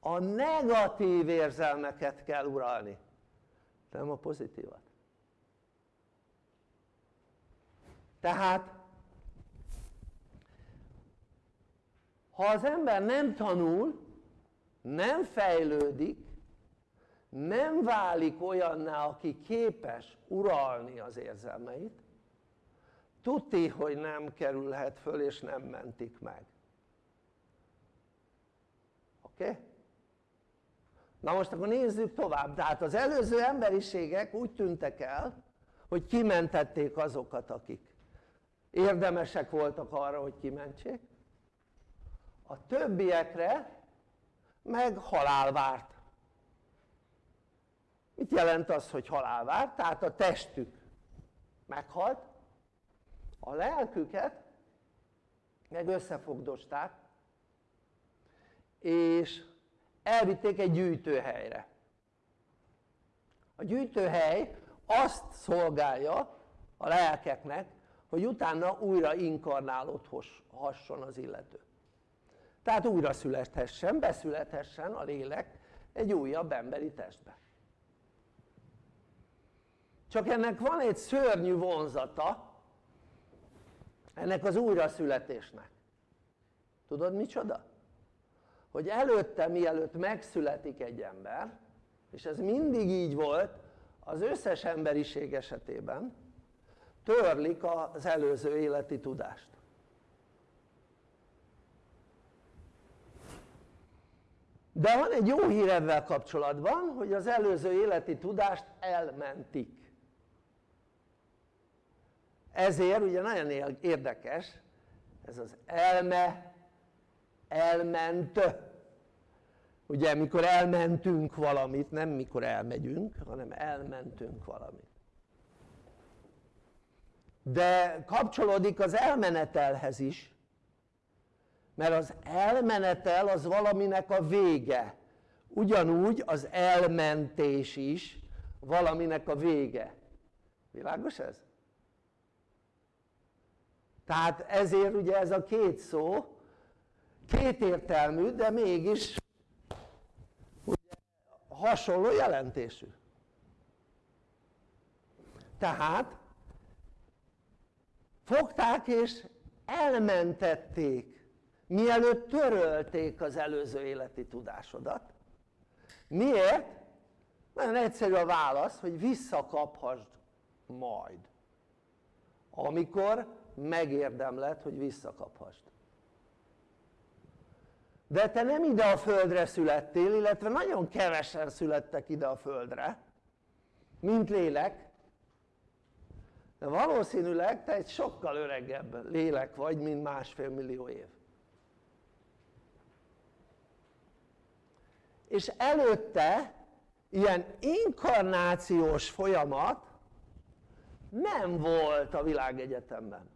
a negatív érzelmeket kell uralni nem a pozitívat tehát ha az ember nem tanul nem fejlődik nem válik olyanná aki képes uralni az érzelmeit tuti hogy nem kerülhet föl és nem mentik meg oké? Okay? na most akkor nézzük tovább tehát az előző emberiségek úgy tűntek el hogy kimentették azokat akik érdemesek voltak arra hogy kimentsék. A többiekre meg halál várt. Mit jelent az hogy halál várt? tehát a testük meghalt a lelküket meg összefogdosták és elvitték egy gyűjtőhelyre. A gyűjtőhely azt szolgálja a lelkeknek hogy utána újra inkarnálódhasson az illető. Tehát újra születhessen, beszülethessen a lélek egy újabb emberi testbe. Csak ennek van egy szörnyű vonzata ennek az újraszületésnek. Tudod micsoda? hogy előtte mielőtt megszületik egy ember és ez mindig így volt az összes emberiség esetében törlik az előző életi tudást. De van egy jó hír ebben kapcsolatban hogy az előző életi tudást elmentik. Ezért ugye nagyon érdekes ez az elme elment. Ugye mikor elmentünk valamit nem mikor elmegyünk hanem elmentünk valamit de kapcsolódik az elmenetelhez is mert az elmenetel az valaminek a vége. Ugyanúgy az elmentés is valaminek a vége. Világos ez? tehát ezért ugye ez a két szó kétértelmű de mégis ugye, hasonló jelentésű. Tehát fogták és elmentették mielőtt törölték az előző életi tudásodat miért? nagyon egyszerű a válasz hogy visszakaphasd majd amikor megérdemled hogy visszakaphasd de te nem ide a földre születtél illetve nagyon kevesen születtek ide a földre mint lélek de valószínűleg te egy sokkal öregebb lélek vagy mint másfél millió év. És előtte ilyen inkarnációs folyamat nem volt a világegyetemben.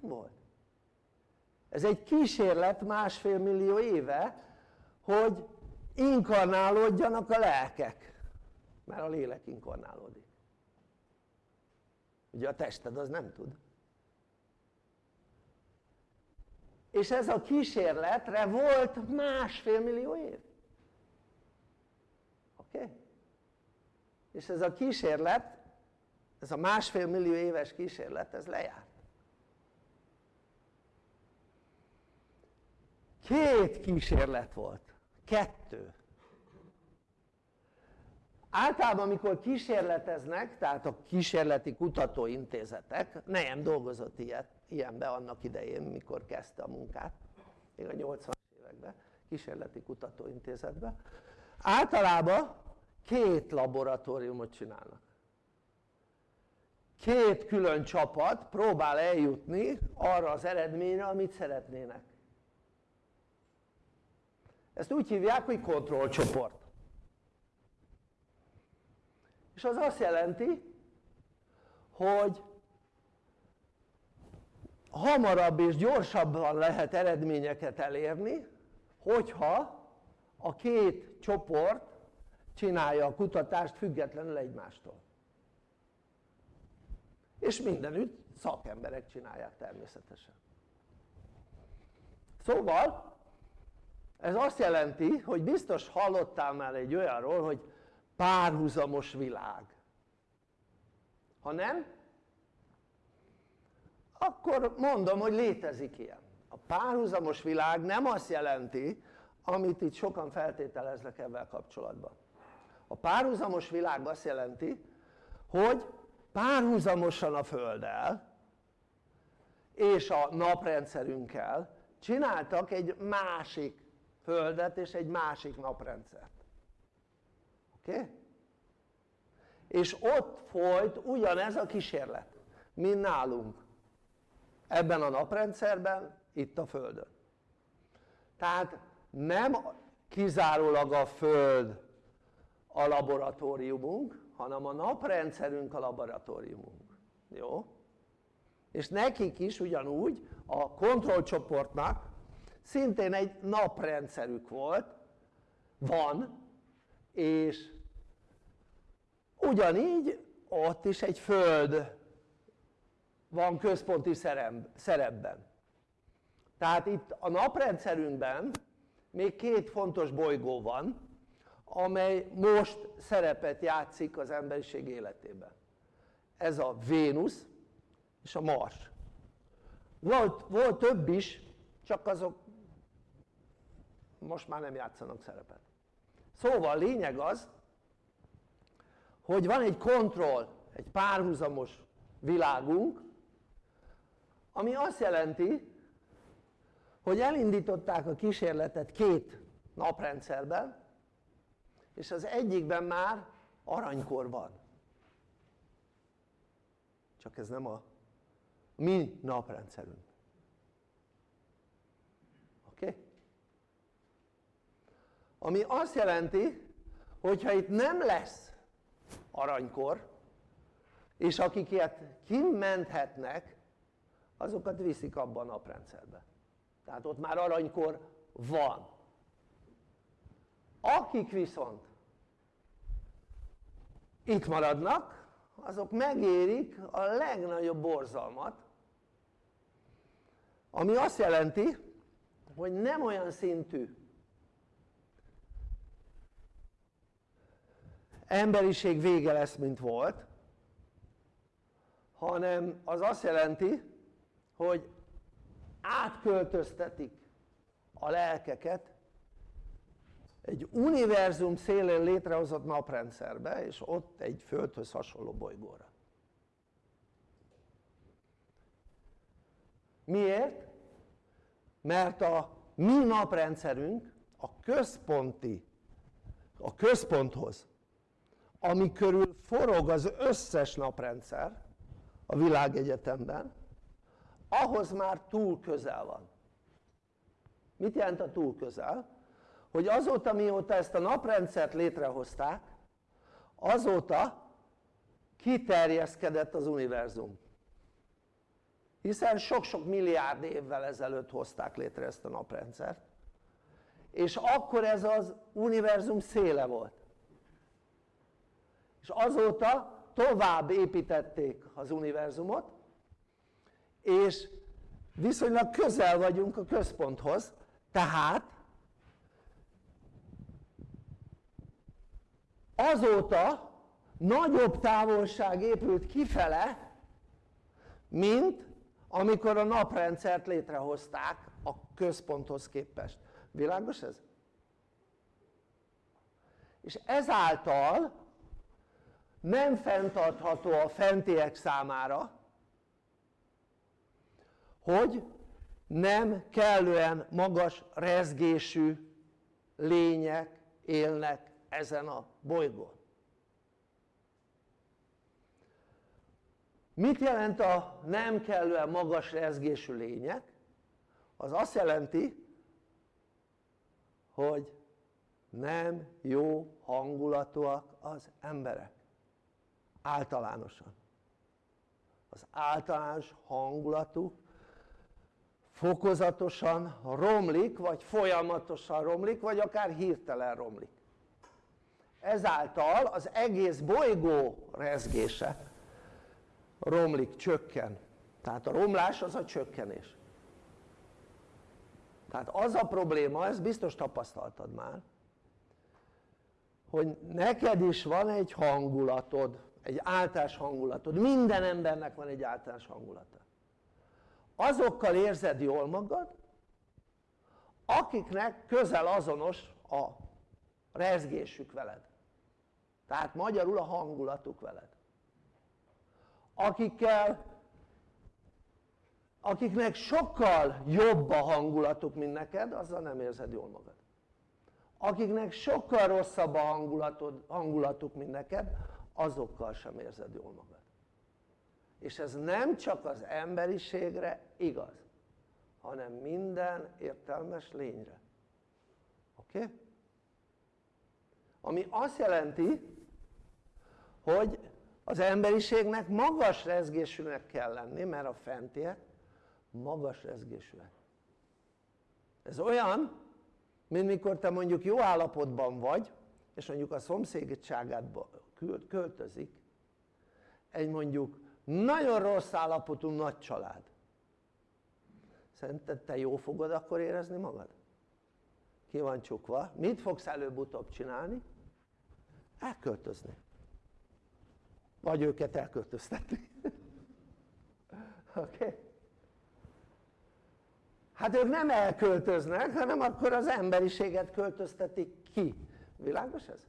Nem volt. Ez egy kísérlet másfél millió éve hogy inkarnálódjanak a lelkek. Mert a lélek inkarnálódik ugye a tested az nem tud és ez a kísérletre volt másfél millió év oké? Okay? és ez a kísérlet ez a másfél millió éves kísérlet ez lejárt két kísérlet volt, kettő általában amikor kísérleteznek, tehát a kísérleti kutatóintézetek, nem dolgozott ilyet, ilyenbe annak idején, mikor kezdte a munkát, még a 80 években, kísérleti kutatóintézetben, általában két laboratóriumot csinálnak. Két külön csapat próbál eljutni arra az eredményre, amit szeretnének. Ezt úgy hívják, hogy kontrollcsoport. És az azt jelenti, hogy hamarabb és gyorsabban lehet eredményeket elérni, hogyha a két csoport csinálja a kutatást függetlenül egymástól. És mindenütt szakemberek csinálják természetesen. Szóval ez azt jelenti, hogy biztos hallottál már egy olyanról, hogy párhuzamos világ. Ha nem, akkor mondom, hogy létezik ilyen. A párhuzamos világ nem azt jelenti, amit itt sokan feltételeznek ebben kapcsolatban. A párhuzamos világ azt jelenti, hogy párhuzamosan a Földdel és a naprendszerünkkel csináltak egy másik Földet és egy másik naprendszert. Oké? És ott folyt ugyanez a kísérlet, mint nálunk. Ebben a naprendszerben, itt a Földön. Tehát nem kizárólag a Föld a laboratóriumunk, hanem a naprendszerünk a laboratóriumunk. Jó? És nekik is ugyanúgy a kontrollcsoportnak szintén egy naprendszerük volt, van, és ugyanígy ott is egy föld van központi szerepben. Tehát itt a naprendszerünkben még két fontos bolygó van amely most szerepet játszik az emberiség életében. Ez a Vénusz és a Mars. Volt, volt több is csak azok most már nem játszanak szerepet szóval lényeg az hogy van egy kontroll, egy párhuzamos világunk ami azt jelenti hogy elindították a kísérletet két naprendszerben és az egyikben már aranykor van. Csak ez nem a mi naprendszerünk oké? Okay? Ami azt jelenti hogyha itt nem lesz aranykor és akik ilyet kimenthetnek azokat viszik abba a naprendszerbe. Tehát ott már aranykor van. Akik viszont itt maradnak azok megérik a legnagyobb borzalmat ami azt jelenti hogy nem olyan szintű emberiség vége lesz mint volt hanem az azt jelenti hogy átköltöztetik a lelkeket egy univerzum szélén létrehozott naprendszerbe és ott egy földhöz hasonló bolygóra miért? mert a mi naprendszerünk a központi a központhoz ami körül forog az összes naprendszer a világegyetemben ahhoz már túl közel van. Mit jelent a túl közel? hogy azóta mióta ezt a naprendszert létrehozták azóta kiterjeszkedett az univerzum. Hiszen sok-sok milliárd évvel ezelőtt hozták létre ezt a naprendszert. És akkor ez az univerzum széle volt és azóta tovább építették az univerzumot és viszonylag közel vagyunk a központhoz tehát azóta nagyobb távolság épült kifele mint amikor a naprendszert létrehozták a központhoz képest világos ez? és ezáltal nem fenntartható a fentiek számára hogy nem kellően magas rezgésű lények élnek ezen a bolygón mit jelent a nem kellően magas rezgésű lények? az azt jelenti hogy nem jó hangulatúak az emberek általánosan. Az általános hangulatú fokozatosan romlik vagy folyamatosan romlik vagy akár hirtelen romlik. Ezáltal az egész bolygó rezgése romlik, csökken. Tehát a romlás az a csökkenés. Tehát az a probléma, ezt biztos tapasztaltad már hogy neked is van egy hangulatod, egy általános hangulatod, minden embernek van egy általános hangulata. Azokkal érzed jól magad akiknek közel azonos a rezgésük veled. Tehát magyarul a hangulatuk veled. Akikkel akiknek sokkal jobb a hangulatuk mint neked azzal nem érzed jól magad. Akiknek sokkal rosszabb a hangulatod, hangulatuk mint neked azokkal sem érzed jól magad és ez nem csak az emberiségre igaz hanem minden értelmes lényre oké? Okay? ami azt jelenti hogy az emberiségnek magas rezgésűnek kell lenni mert a fentiek magas rezgésűek ez olyan mint mikor te mondjuk jó állapotban vagy és mondjuk a szomszédságádba költözik egy mondjuk nagyon rossz állapotú nagy család szerinted te jó fogod akkor érezni magad? ki van csukva, mit fogsz előbb-utóbb csinálni? elköltözni vagy őket elköltöztetni oké? Okay? hát ők nem elköltöznek hanem akkor az emberiséget költöztetik ki világos ez?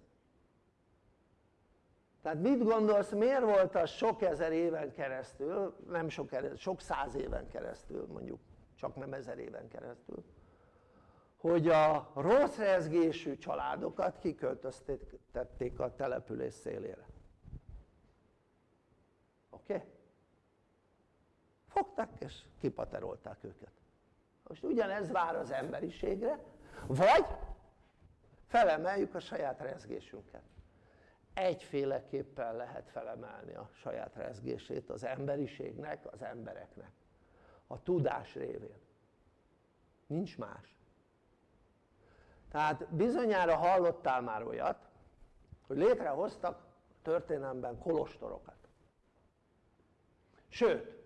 Tehát mit gondolsz miért volt az sok ezer éven keresztül nem sok, sok száz éven keresztül mondjuk csak nem ezer éven keresztül hogy a rossz rezgésű családokat kiköltöztették a település szélére oké? Okay? fogták és kipaterolták őket most ugyanez vár az emberiségre vagy felemeljük a saját rezgésünket egyféleképpen lehet felemelni a saját rezgését az emberiségnek, az embereknek. A tudás révén. Nincs más. Tehát bizonyára hallottál már olyat hogy létrehoztak történelemben kolostorokat. Sőt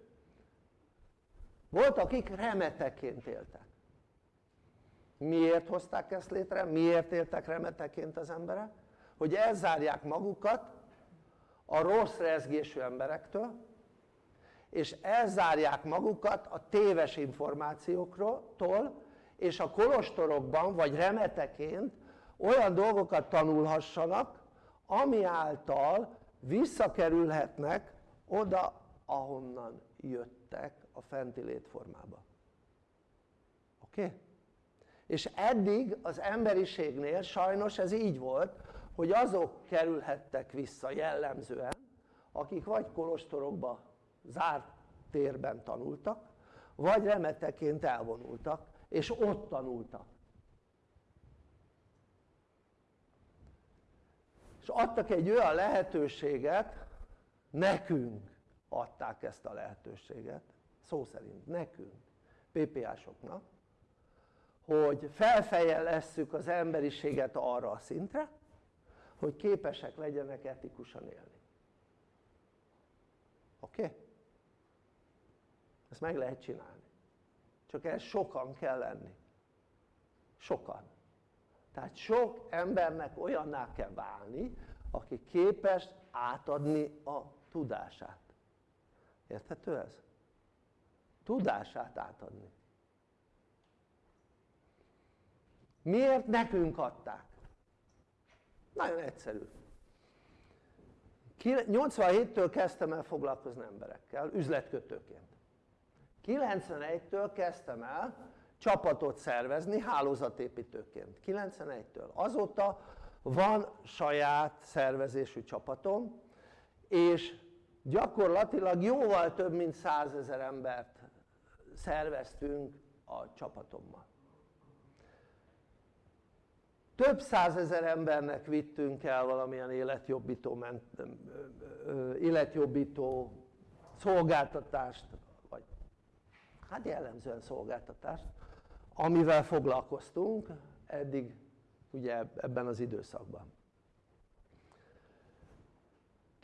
volt akik remeteként éltek. Miért hozták ezt létre? miért éltek remeteként az emberek? Hogy elzárják magukat a rossz rezgésű emberektől és elzárják magukat a téves információktól és a kolostorokban vagy remeteként olyan dolgokat tanulhassanak ami által visszakerülhetnek oda ahonnan jöttek a fenti létformába oké? Okay? és eddig az emberiségnél sajnos ez így volt hogy azok kerülhettek vissza jellemzően akik vagy kolostorokba zárt térben tanultak vagy remeteként elvonultak és ott tanultak. És adtak egy olyan lehetőséget nekünk adták ezt a lehetőséget szó szerint nekünk PPA-soknak hogy felfejelesszük az emberiséget arra a szintre hogy képesek legyenek etikusan élni oké? Okay? ezt meg lehet csinálni csak ez sokan kell lenni sokan tehát sok embernek olyanná kell válni aki képes átadni a tudását érthető ez? tudását átadni miért nekünk adták? Nagyon egyszerű. 87-től kezdtem el foglalkozni emberekkel üzletkötőként. 91-től kezdtem el csapatot szervezni hálózatépítőként. 91-től azóta van saját szervezésű csapatom és gyakorlatilag jóval több mint százezer embert szerveztünk a csapatommal több százezer embernek vittünk el valamilyen életjobbító, életjobbító szolgáltatást vagy hát jellemzően szolgáltatást amivel foglalkoztunk eddig ugye ebben az időszakban.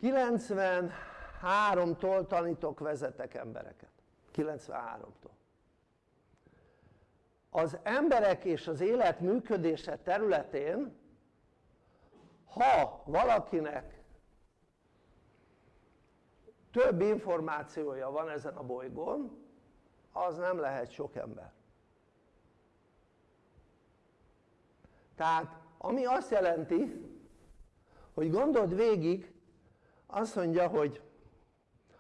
93-tól tanítok, vezetek embereket. 93-tól az emberek és az élet működése területén ha valakinek több információja van ezen a bolygón az nem lehet sok ember. Tehát ami azt jelenti hogy gondold végig azt mondja hogy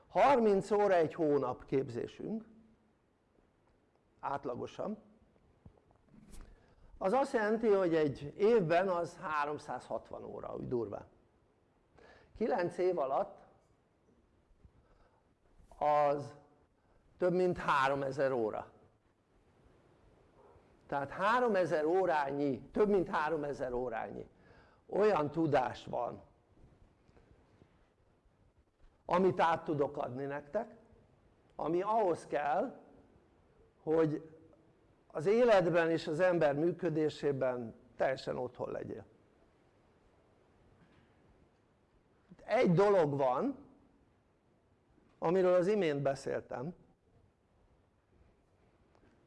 30 óra egy hónap képzésünk átlagosan az azt jelenti hogy egy évben az 360 óra úgy durván 9 év alatt az több mint 3000 óra. Tehát 3000 órányi, több mint 3000 órányi olyan tudás van amit át tudok adni nektek ami ahhoz kell hogy az életben és az ember működésében teljesen otthon legyél egy dolog van amiről az imént beszéltem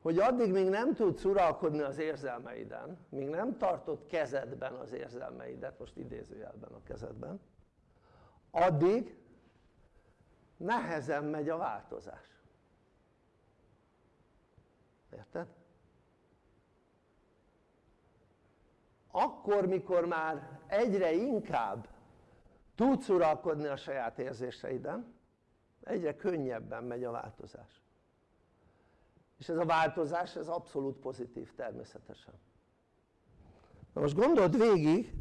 hogy addig még nem tudsz uralkodni az érzelmeiden, míg nem tartod kezedben az érzelmeidet, most idézőjelben a kezedben, addig nehezen megy a változás. Érted? Akkor, mikor már egyre inkább tudsz uralkodni a saját érzéseiden, egyre könnyebben megy a változás. És ez a változás ez abszolút pozitív természetesen. Na most gondold végig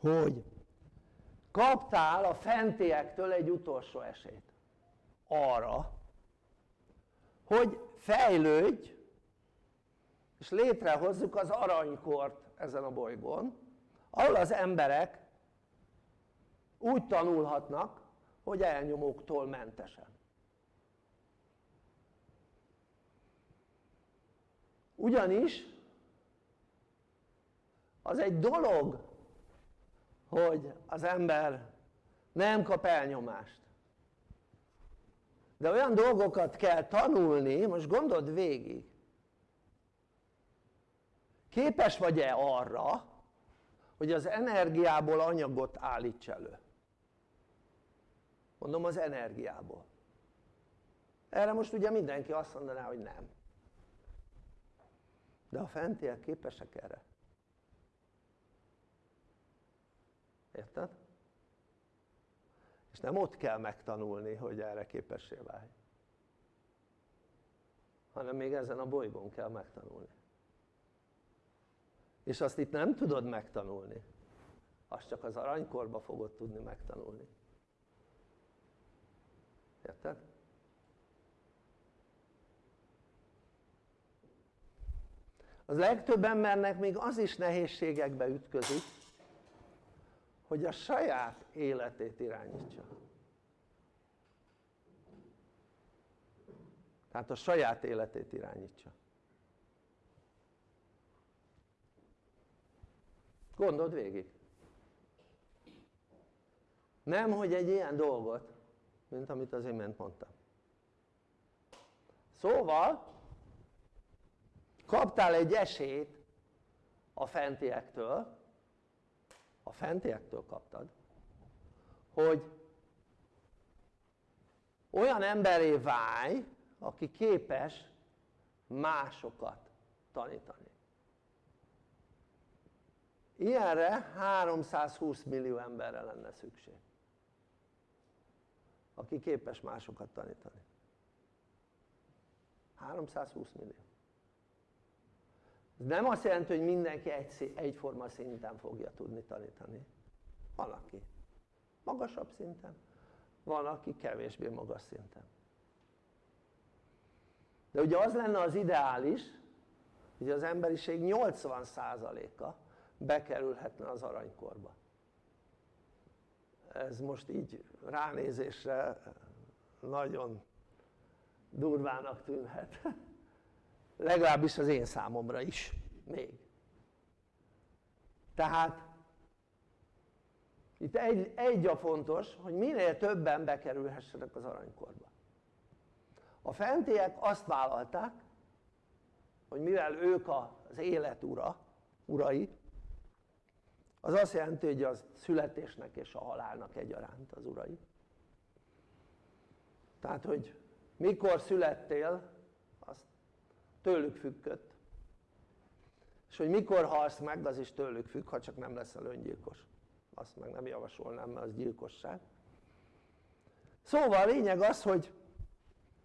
hogy kaptál a fentiektől egy utolsó esélyt. Arra hogy fejlődj és létrehozzuk az aranykort ezen a bolygón ahol az emberek úgy tanulhatnak hogy elnyomóktól mentesen. Ugyanis az egy dolog hogy az ember nem kap elnyomást. De olyan dolgokat kell tanulni, most gondold végig képes vagy-e arra hogy az energiából anyagot állíts elő? Mondom az energiából. Erre most ugye mindenki azt mondaná hogy nem. De a fentiek képesek erre. Érted? és nem ott kell megtanulni hogy erre képessé válj. Hanem még ezen a bolygón kell megtanulni és azt itt nem tudod megtanulni. Azt csak az aranykorba fogod tudni megtanulni. Érted? az legtöbb embernek még az is nehézségekbe ütközik hogy a saját életét irányítsa. Tehát a saját életét irányítsa gondold végig. Nem hogy egy ilyen dolgot mint amit az imént mondtam. Szóval kaptál egy esélyt a fentiektől a fentiektől kaptad hogy olyan emberé válj aki képes másokat tanítani ilyenre 320 millió emberre lenne szükség aki képes másokat tanítani. 320 millió. Ez nem azt jelenti hogy mindenki egy, egyforma szinten fogja tudni tanítani. Van aki magasabb szinten van aki kevésbé magas szinten. De ugye az lenne az ideális hogy az emberiség 80%-a bekerülhetne az aranykorba. Ez most így ránézésre nagyon durvának tűnhet. Legalábbis az én számomra is még. Tehát itt egy, egy a fontos hogy minél többen bekerülhessenek az aranykorba. A fentiek azt vállalták hogy mivel ők az élet ura, urai az azt jelenti hogy a születésnek és a halálnak egyaránt az urai. Tehát hogy mikor születtél tőlük függött. És hogy mikor halsz meg az is tőlük függ ha csak nem leszel öngyilkos. Azt meg nem javasolnám mert az gyilkosság szóval a lényeg az hogy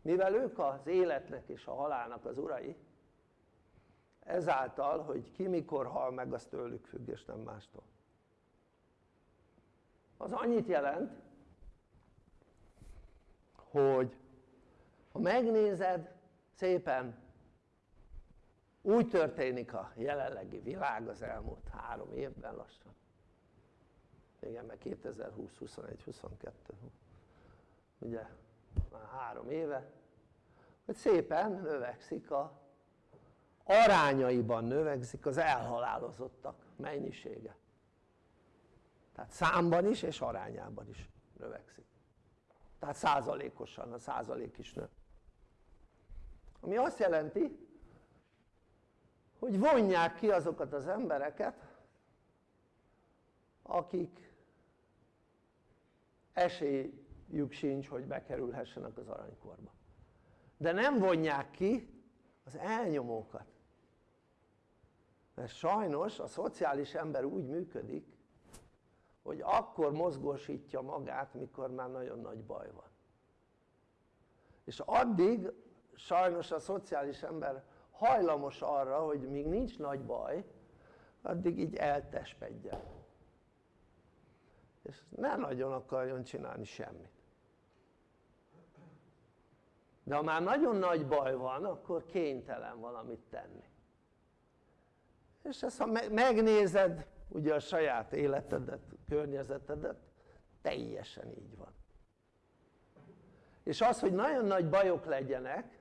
mivel ők az életnek és a halálnak az urai ezáltal hogy ki mikor hal meg az tőlük függ és nem mástól. Az annyit jelent hogy ha megnézed szépen úgy történik a jelenlegi világ az elmúlt három évben lassan. Igen mert 2020, 21, 22 ugye már három éve hogy szépen növekszik a arányaiban növekszik az elhalálozottak mennyisége. Tehát számban is és arányában is növekszik. Tehát százalékosan a százalék is nő. Ami azt jelenti hogy vonják ki azokat az embereket akik esélyük sincs hogy bekerülhessenek az aranykorba. De nem vonják ki az elnyomókat mert sajnos a szociális ember úgy működik hogy akkor mozgósítja magát mikor már nagyon nagy baj van. És addig sajnos a szociális ember hajlamos arra hogy míg nincs nagy baj addig így eltespedjen és ne nagyon akarjon csinálni semmit. De ha már nagyon nagy baj van akkor kénytelen valamit tenni és ezt ha megnézed ugye a saját életedet, környezetedet teljesen így van. És az hogy nagyon nagy bajok legyenek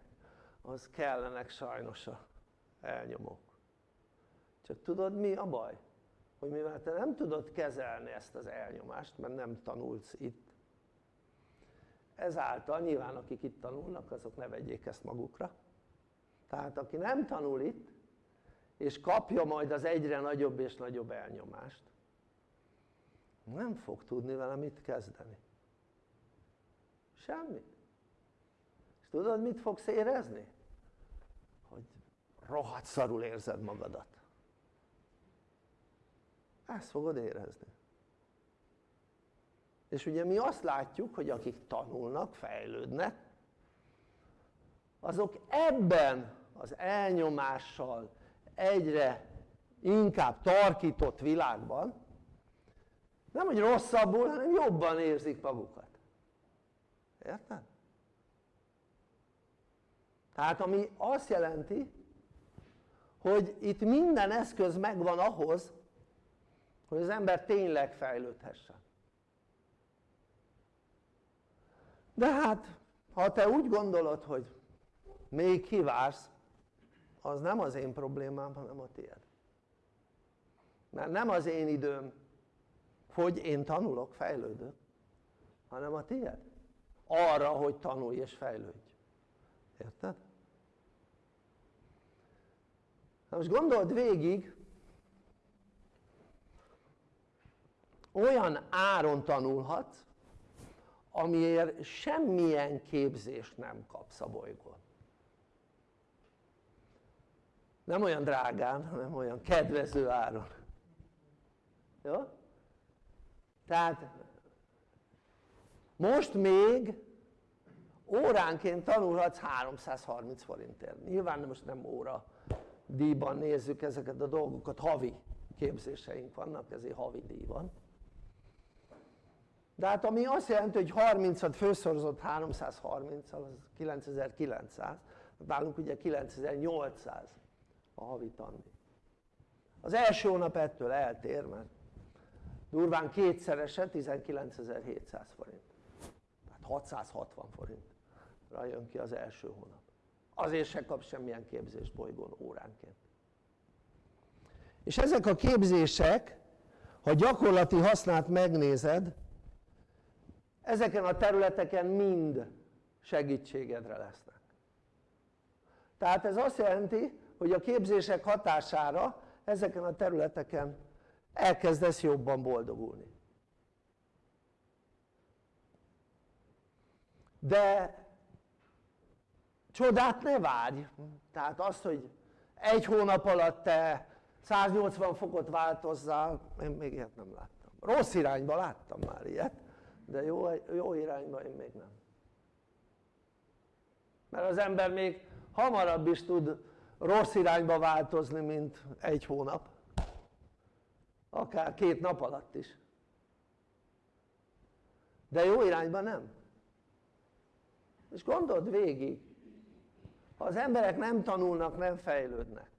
az kellenek sajnos a elnyomók. Csak tudod mi a baj? hogy mivel te nem tudod kezelni ezt az elnyomást mert nem tanulsz itt ezáltal nyilván akik itt tanulnak azok ne vegyék ezt magukra. Tehát aki nem tanul itt és kapja majd az egyre nagyobb és nagyobb elnyomást. Nem fog tudni vele mit kezdeni. Semmit és tudod mit fogsz érezni? hogy rohadt szarul érzed magadat. Ezt fogod érezni. És ugye mi azt látjuk hogy akik tanulnak, fejlődnek azok ebben az elnyomással egyre inkább tarkított világban. Nem hogy rosszabbul hanem jobban érzik magukat. Érted? tehát ami azt jelenti hogy itt minden eszköz megvan ahhoz hogy az ember tényleg fejlődhessen. De hát ha te úgy gondolod hogy még kivársz az nem az én problémám hanem a tiéd. Mert nem az én időm hogy én tanulok, fejlődök hanem a tiéd. Arra hogy tanulj és fejlődj. Érted? na most gondold végig olyan áron tanulhatsz amiért semmilyen képzést nem kapsz a bolygón nem olyan drágán hanem olyan kedvező áron. Jó? tehát most még óránként tanulhatsz 330 forintért. Nyilván most nem óra díjban nézzük ezeket a dolgokat, havi képzéseink vannak ezért havi díj van. De hát ami azt jelenti hogy 30-at főszorozott 330-al az 9900 nálunk ugye 9800 a havi tandíj az első hónap ettől eltér mert durván kétszerese 19.700 forint. Tehát 660 forintra jön ki az első hónap. Azért se kap semmilyen képzést bolygón óránként. És ezek a képzések ha gyakorlati hasznát megnézed ezeken a területeken mind segítségedre lesznek. Tehát ez azt jelenti hogy a képzések hatására ezeken a területeken elkezdesz jobban boldogulni. De csodát ne várj! Tehát azt hogy egy hónap alatt te 180 fokot változzál én még ilyet nem láttam. Rossz irányba láttam már ilyet de jó, jó irányba én még nem. Mert az ember még hamarabb is tud rossz irányba változni mint egy hónap akár két nap alatt is de jó irányba nem és gondold végig ha az emberek nem tanulnak, nem fejlődnek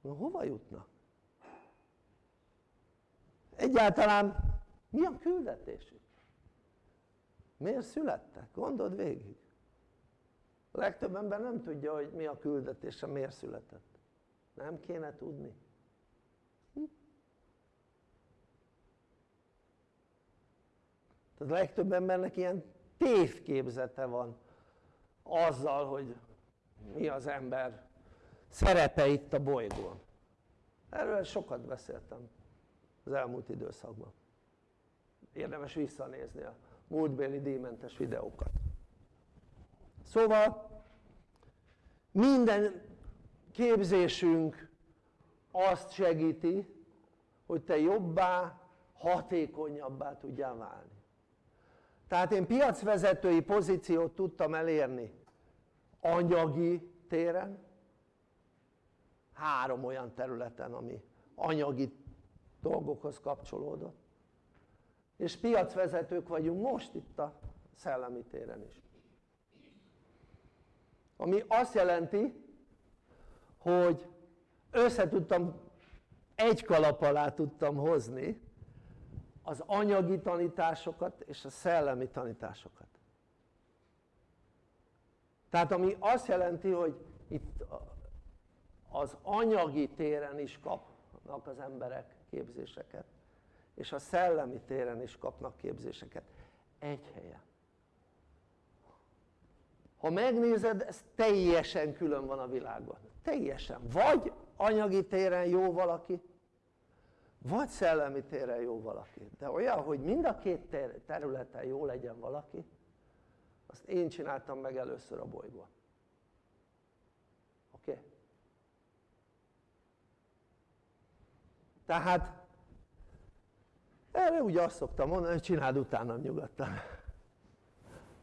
na hova jutnak? egyáltalán mi a küldetésük? miért születtek? gondold végig a legtöbb ember nem tudja hogy mi a küldetése, miért született nem kéne tudni hm? Tehát a legtöbb embernek ilyen tévképzete van azzal, hogy mi az ember szerepe itt a bolygón. Erről sokat beszéltem az elmúlt időszakban. Érdemes visszanézni a múltbéli díjmentes videókat. Szóval minden képzésünk azt segíti, hogy te jobbá, hatékonyabbá tudjál válni. Tehát én piacvezetői pozíciót tudtam elérni anyagi téren, három olyan területen, ami anyagi dolgokhoz kapcsolódott, és piacvezetők vagyunk most itt a szellemi téren is. Ami azt jelenti, hogy összetudtam, egy kalap alá tudtam hozni az anyagi tanításokat és a szellemi tanításokat. Tehát ami azt jelenti, hogy itt az anyagi téren is kapnak az emberek képzéseket, és a szellemi téren is kapnak képzéseket. Egy helyen. Ha megnézed, ez teljesen külön van a világban. Teljesen. Vagy anyagi téren jó valaki, vagy szellemi téren jó valaki. De olyan, hogy mind a két területen jó legyen valaki, azt én csináltam meg először a bolygón. Oké? Okay? Tehát erre ugye azt szoktam mondani, hogy csináld utána nyugodtan.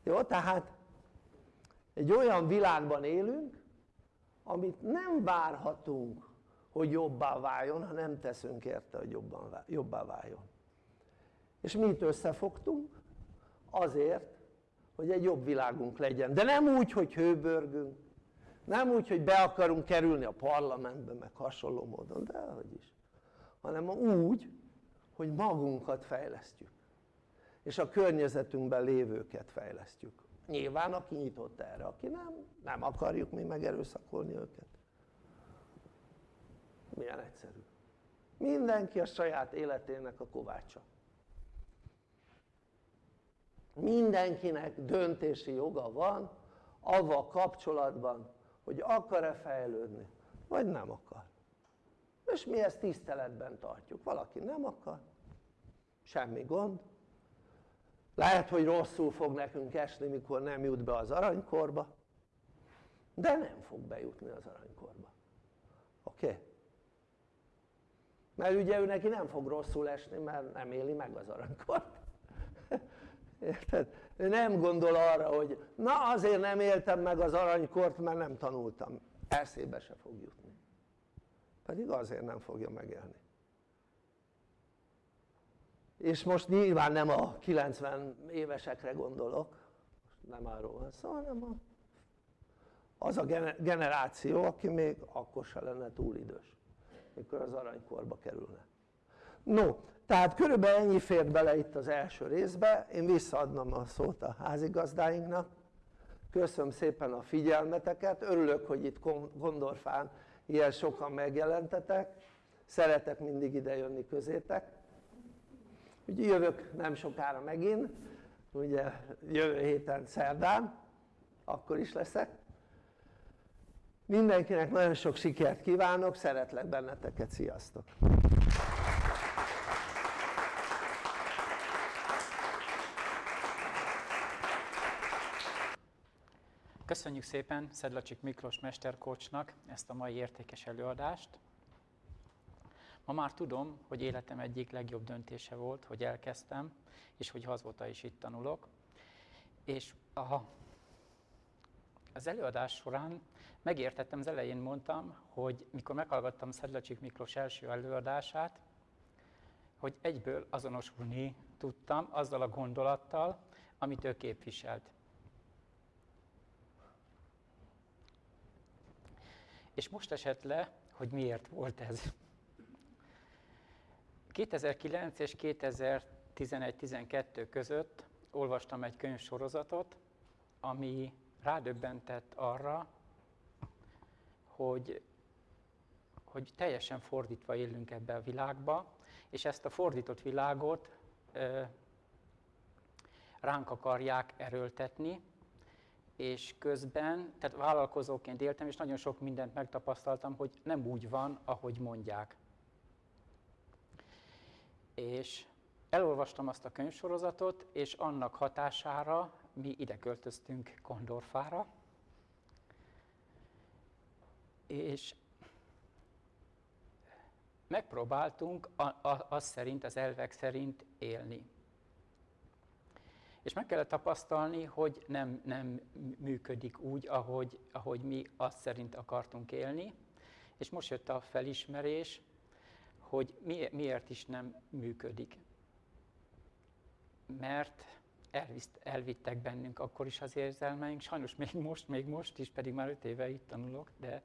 Jó, tehát egy olyan világban élünk, amit nem várhatunk, hogy jobbá váljon, ha nem teszünk érte, hogy jobban, jobbá váljon. És mi itt összefogtunk? Azért, hogy egy jobb világunk legyen. De nem úgy, hogy hőbörgünk, nem úgy, hogy be akarunk kerülni a parlamentbe, meg hasonló módon, de hogy is. Hanem úgy, hogy magunkat fejlesztjük. És a környezetünkben lévőket fejlesztjük. Nyilván aki nyitott erre, aki nem, nem akarjuk mi megerőszakolni őket. Milyen egyszerű. Mindenki a saját életének a kovácsa. Mindenkinek döntési joga van avval kapcsolatban, hogy akar-e fejlődni, vagy nem akar. És mi ezt tiszteletben tartjuk. Valaki nem akar, semmi gond. Lehet, hogy rosszul fog nekünk esni, mikor nem jut be az aranykorba, de nem fog bejutni az aranykorba. Oké? Okay? Mert ugye ő neki nem fog rosszul esni, mert nem éli meg az aranykort. Érted? Ő nem gondol arra, hogy na azért nem éltem meg az aranykort, mert nem tanultam. Eszébe se fog jutni. Pedig azért nem fogja megélni. És most nyilván nem a 90 évesekre gondolok, nem arról van szó, hanem a, az a generáció, aki még akkor se lenne túl idős, mikor az aranykorba kerülne. No, tehát körülbelül ennyi fért bele itt az első részbe, én visszaadnom a szót a házigazdáinknak. Köszönöm szépen a figyelmeteket, örülök, hogy itt Gondorfán ilyen sokan megjelentetek, szeretek mindig ide jönni közétek. Ugye jövök nem sokára megint, ugye jövő héten szerdán, akkor is leszek. Mindenkinek nagyon sok sikert kívánok, szeretlek benneteket, sziasztok! Köszönjük szépen Szedlacsik Miklós mesterkócsnak ezt a mai értékes előadást. Ma már tudom, hogy életem egyik legjobb döntése volt, hogy elkezdtem, és hogy azóta is itt tanulok. És a, az előadás során megértettem, az elején mondtam, hogy mikor meghallgattam Szedlacsik Miklós első előadását, hogy egyből azonosulni tudtam azzal a gondolattal, amit ő képviselt. És most esett le, hogy miért volt ez. 2009 és 2011-12 között olvastam egy könyvsorozatot, ami rádöbbentett arra, hogy, hogy teljesen fordítva élünk ebbe a világba, és ezt a fordított világot ö, ránk akarják erőltetni, és közben, tehát vállalkozóként éltem, és nagyon sok mindent megtapasztaltam, hogy nem úgy van, ahogy mondják. És elolvastam azt a könyvsorozatot, és annak hatására mi ide költöztünk Kondorfára, és megpróbáltunk az szerint, az elvek szerint élni. És meg kellett tapasztalni, hogy nem, nem működik úgy, ahogy, ahogy mi azt szerint akartunk élni. És most jött a felismerés, hogy mi, miért is nem működik. Mert elviszt, elvittek bennünk akkor is az érzelmeink, sajnos még most, még most is, pedig már öt éve itt tanulok, de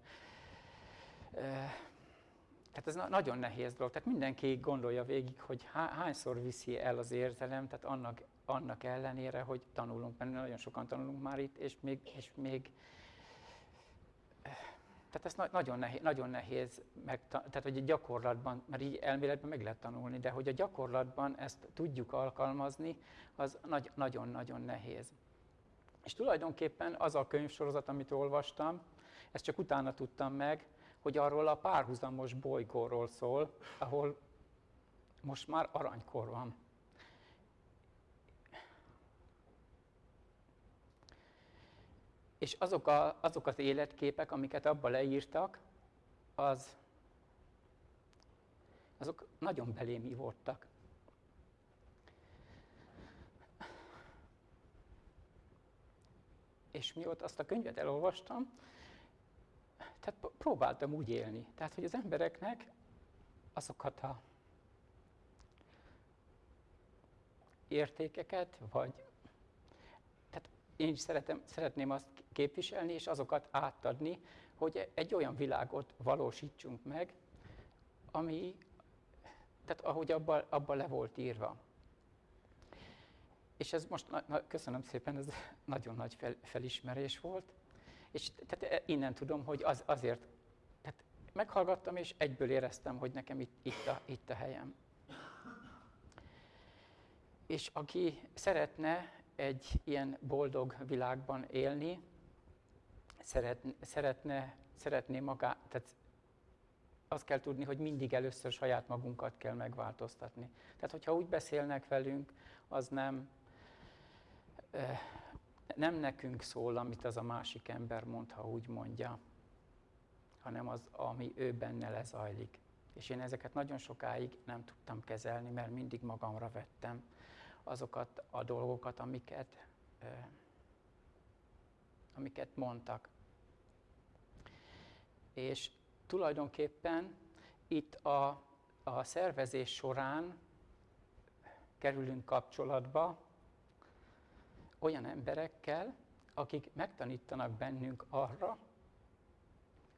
tehát ez nagyon nehéz dolog. Tehát mindenki gondolja végig, hogy hányszor viszi el az érzelem, tehát annak, annak ellenére, hogy tanulunk, mert nagyon sokan tanulunk már itt, és még, és még tehát ez na- nagyon nehéz, nagyon nehéz meg, tehát hogy a gyakorlatban, mert így elméletben meg lehet tanulni, de hogy a gyakorlatban ezt tudjuk alkalmazni, az nagyon-nagyon nehéz. És tulajdonképpen az a könyvsorozat, amit olvastam, ezt csak utána tudtam meg, hogy arról a párhuzamos bolygóról szól, ahol most már aranykor van. És azok, a, azok az életképek, amiket abba leírtak, az, azok nagyon belém voltak. És mióta azt a könyvet elolvastam, tehát próbáltam úgy élni. Tehát, hogy az embereknek azokat a értékeket, vagy én is szeretem, szeretném azt képviselni, és azokat átadni, hogy egy olyan világot valósítsunk meg, ami, tehát ahogy abban abba le volt írva. És ez most, na, na, köszönöm szépen, ez nagyon nagy fel, felismerés volt, és tehát e, innen tudom, hogy az, azért, tehát meghallgattam, és egyből éreztem, hogy nekem itt, itt, a, itt a helyem. És aki szeretne egy ilyen boldog világban élni, szeretne, szeretne, szeretné magát, tehát azt kell tudni, hogy mindig először saját magunkat kell megváltoztatni. Tehát, hogyha úgy beszélnek velünk, az nem, nem nekünk szól, amit az a másik ember mond, ha úgy mondja, hanem az, ami ő benne lezajlik. És én ezeket nagyon sokáig nem tudtam kezelni, mert mindig magamra vettem azokat a dolgokat, amiket, amiket mondtak. És tulajdonképpen itt a, a szervezés során kerülünk kapcsolatba olyan emberekkel, akik megtanítanak bennünk arra,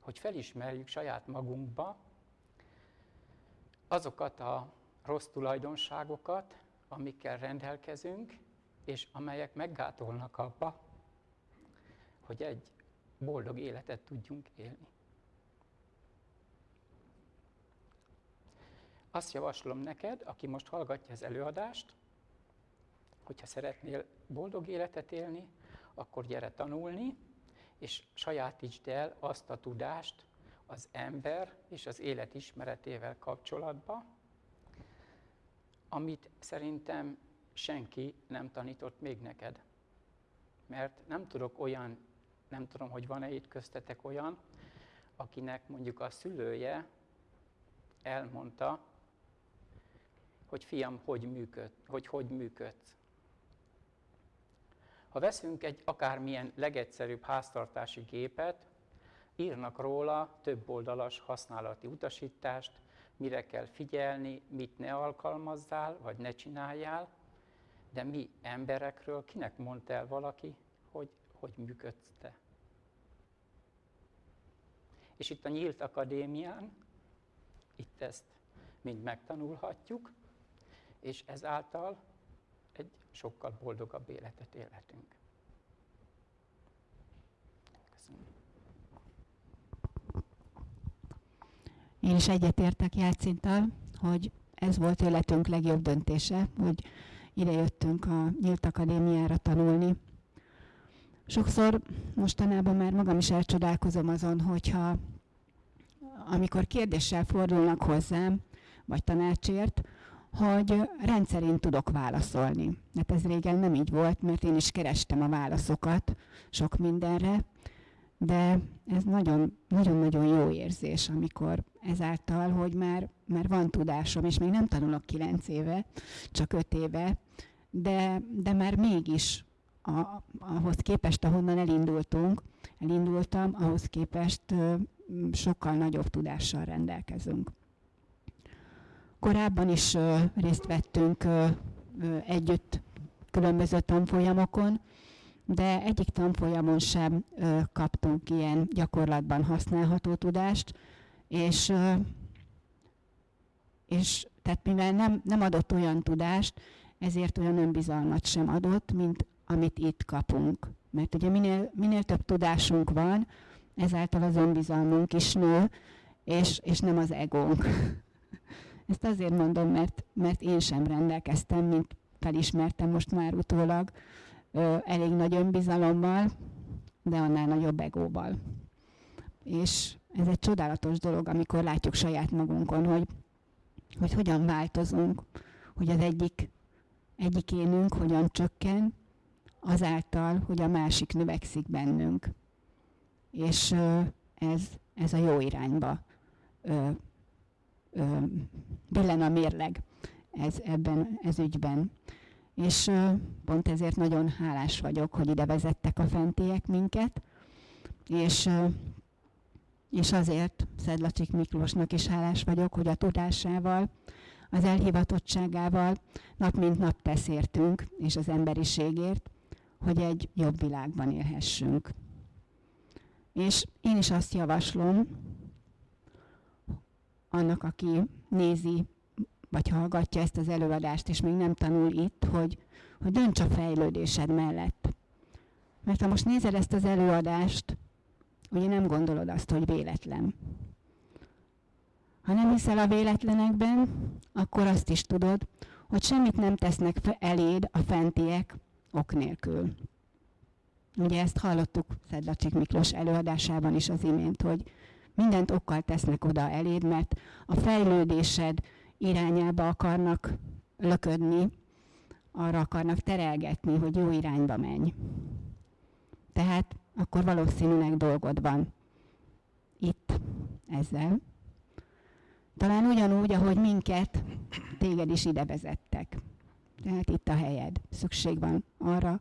hogy felismerjük saját magunkba azokat a rossz tulajdonságokat, amikkel rendelkezünk, és amelyek meggátolnak abba, hogy egy boldog életet tudjunk élni. Azt javaslom neked, aki most hallgatja az előadást, hogyha szeretnél boldog életet élni, akkor gyere tanulni, és sajátítsd el azt a tudást az ember és az élet ismeretével kapcsolatba, amit szerintem senki nem tanított még neked. Mert nem tudok olyan, nem tudom, hogy van-e itt köztetek olyan, akinek mondjuk a szülője elmondta, hogy fiam, hogy működ, hogy hogy működsz. Ha veszünk egy akármilyen legegyszerűbb háztartási gépet, írnak róla több oldalas használati utasítást, mire kell figyelni, mit ne alkalmazzál, vagy ne csináljál, de mi emberekről kinek mondta el valaki, hogy hogy működsz te? És itt a Nyílt Akadémián, itt ezt mind megtanulhatjuk, és ezáltal egy sokkal boldogabb életet élhetünk. Köszönöm. Én is egyetértek Jácintal, hogy ez volt életünk legjobb döntése, hogy ide jöttünk a Nyílt Akadémiára tanulni. Sokszor mostanában már magam is elcsodálkozom azon, hogyha amikor kérdéssel fordulnak hozzám, vagy tanácsért, hogy rendszerint tudok válaszolni. Hát ez régen nem így volt, mert én is kerestem a válaszokat sok mindenre, de ez nagyon-nagyon jó érzés, amikor ezáltal, hogy már, már van tudásom, és még nem tanulok kilenc éve, csak öt éve, de, de már mégis a, ahhoz képest, ahonnan elindultunk, elindultam, ahhoz képest sokkal nagyobb tudással rendelkezünk. Korábban is részt vettünk együtt különböző tanfolyamokon, de egyik tanfolyamon sem kaptunk ilyen gyakorlatban használható tudást, és, és tehát mivel nem, nem adott olyan tudást, ezért olyan önbizalmat sem adott, mint amit itt kapunk. Mert ugye minél, minél több tudásunk van, ezáltal az önbizalmunk is nő, és, és nem az egónk. Ezt azért mondom, mert, mert én sem rendelkeztem, mint felismertem most már utólag, ö, elég nagy önbizalommal, de annál nagyobb egóval. És ez egy csodálatos dolog, amikor látjuk saját magunkon, hogy, hogy hogyan változunk, hogy az egyik, énünk hogyan csökken, azáltal, hogy a másik növekszik bennünk. És ö, ez, ez a jó irányba ö, ö, billen a mérleg ez, ebben, ez ügyben. És pont ezért nagyon hálás vagyok, hogy ide vezettek a fentiek minket, és, és azért Szedlacsik Miklósnak is hálás vagyok, hogy a tudásával, az elhivatottságával nap mint nap tesz értünk, és az emberiségért, hogy egy jobb világban élhessünk. És én is azt javaslom, annak, aki nézi, vagy hallgatja ezt az előadást, és még nem tanul itt, hogy, hogy dönts a fejlődésed mellett. Mert ha most nézed ezt az előadást, ugye nem gondolod azt, hogy véletlen. Ha nem hiszel a véletlenekben, akkor azt is tudod, hogy semmit nem tesznek eléd a fentiek ok nélkül. Ugye ezt hallottuk Szedlacsik Miklós előadásában is az imént, hogy mindent okkal tesznek oda eléd, mert a fejlődésed irányába akarnak löködni, arra akarnak terelgetni, hogy jó irányba menj. Tehát akkor valószínűleg dolgod van itt ezzel. Talán ugyanúgy, ahogy minket, téged is ide vezettek. Tehát itt a helyed. Szükség van arra,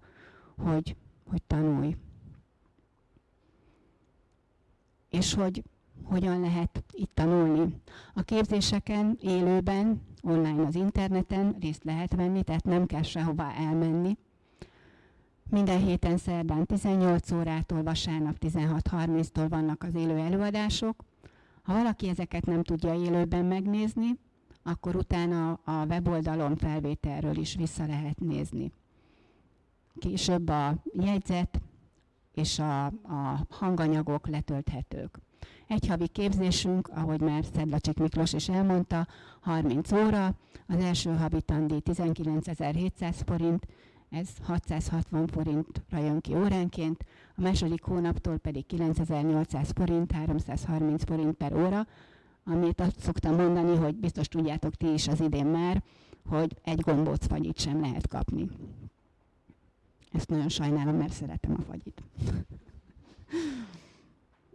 hogy, hogy tanulj. És hogy hogyan lehet itt tanulni. A képzéseken élőben, online az interneten részt lehet venni, tehát nem kell sehová elmenni. Minden héten szerdán 18 órától, vasárnap 16.30-tól vannak az élő előadások. Ha valaki ezeket nem tudja élőben megnézni, akkor utána a weboldalon felvételről is vissza lehet nézni. Később a jegyzet és a, a hanganyagok letölthetők. Egy havi képzésünk, ahogy már Szedlacsik Miklós is elmondta, 30 óra, az első havi tandíj 19.700 forint, ez 660 forintra jön ki óránként, a második hónaptól pedig 9800 forint, 330 forint per óra, amit azt szoktam mondani, hogy biztos tudjátok ti is az idén már, hogy egy gombóc fagyit sem lehet kapni. Ezt nagyon sajnálom, mert szeretem a fagyit.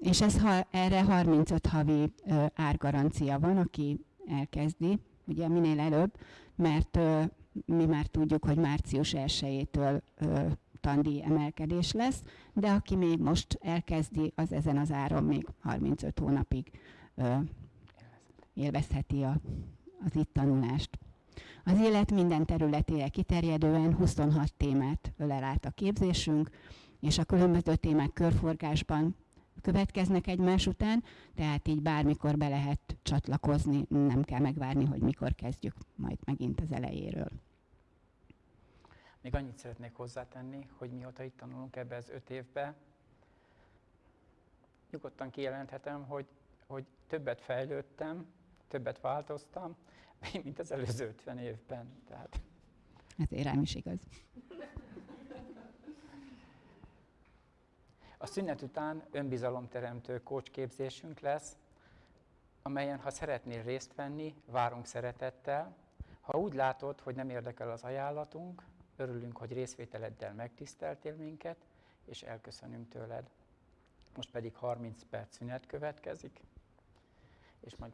És ez, ha, erre 35 havi árgarancia van, aki elkezdi, ugye minél előbb, mert mi már tudjuk, hogy március 1-től tandíj emelkedés lesz, de aki még most elkezdi, az ezen az áron még 35 hónapig élvezheti a, az itt tanulást. Az élet minden területére kiterjedően 26 témát ölel át a képzésünk, és a különböző témák körforgásban következnek egymás után, tehát így bármikor be lehet csatlakozni, nem kell megvárni, hogy mikor kezdjük majd megint az elejéről. Még annyit szeretnék hozzátenni, hogy mióta itt tanulunk ebbe az öt évbe, nyugodtan kijelenthetem, hogy, hogy többet fejlődtem, többet változtam, mint az előző 50 évben. Tehát Ezért rám is igaz. A szünet után önbizalomteremtő kócsképzésünk lesz, amelyen ha szeretnél részt venni, várunk szeretettel. Ha úgy látod, hogy nem érdekel az ajánlatunk, örülünk, hogy részvételeddel megtiszteltél minket, és elköszönünk tőled. Most pedig 30 perc szünet következik, és majd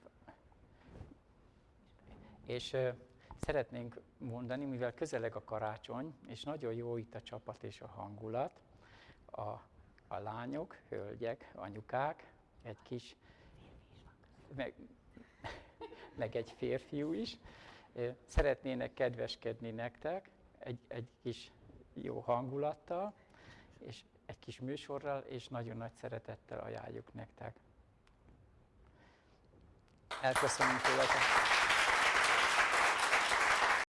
és uh, szeretnénk mondani, mivel közeleg a karácsony, és nagyon jó itt a csapat és a hangulat, a, a lányok, hölgyek, anyukák, egy kis, meg, meg egy férfiú is, szeretnének kedveskedni nektek egy, egy kis jó hangulattal, és egy kis műsorral, és nagyon nagy szeretettel ajánljuk nektek. Elköszönünk tőletek!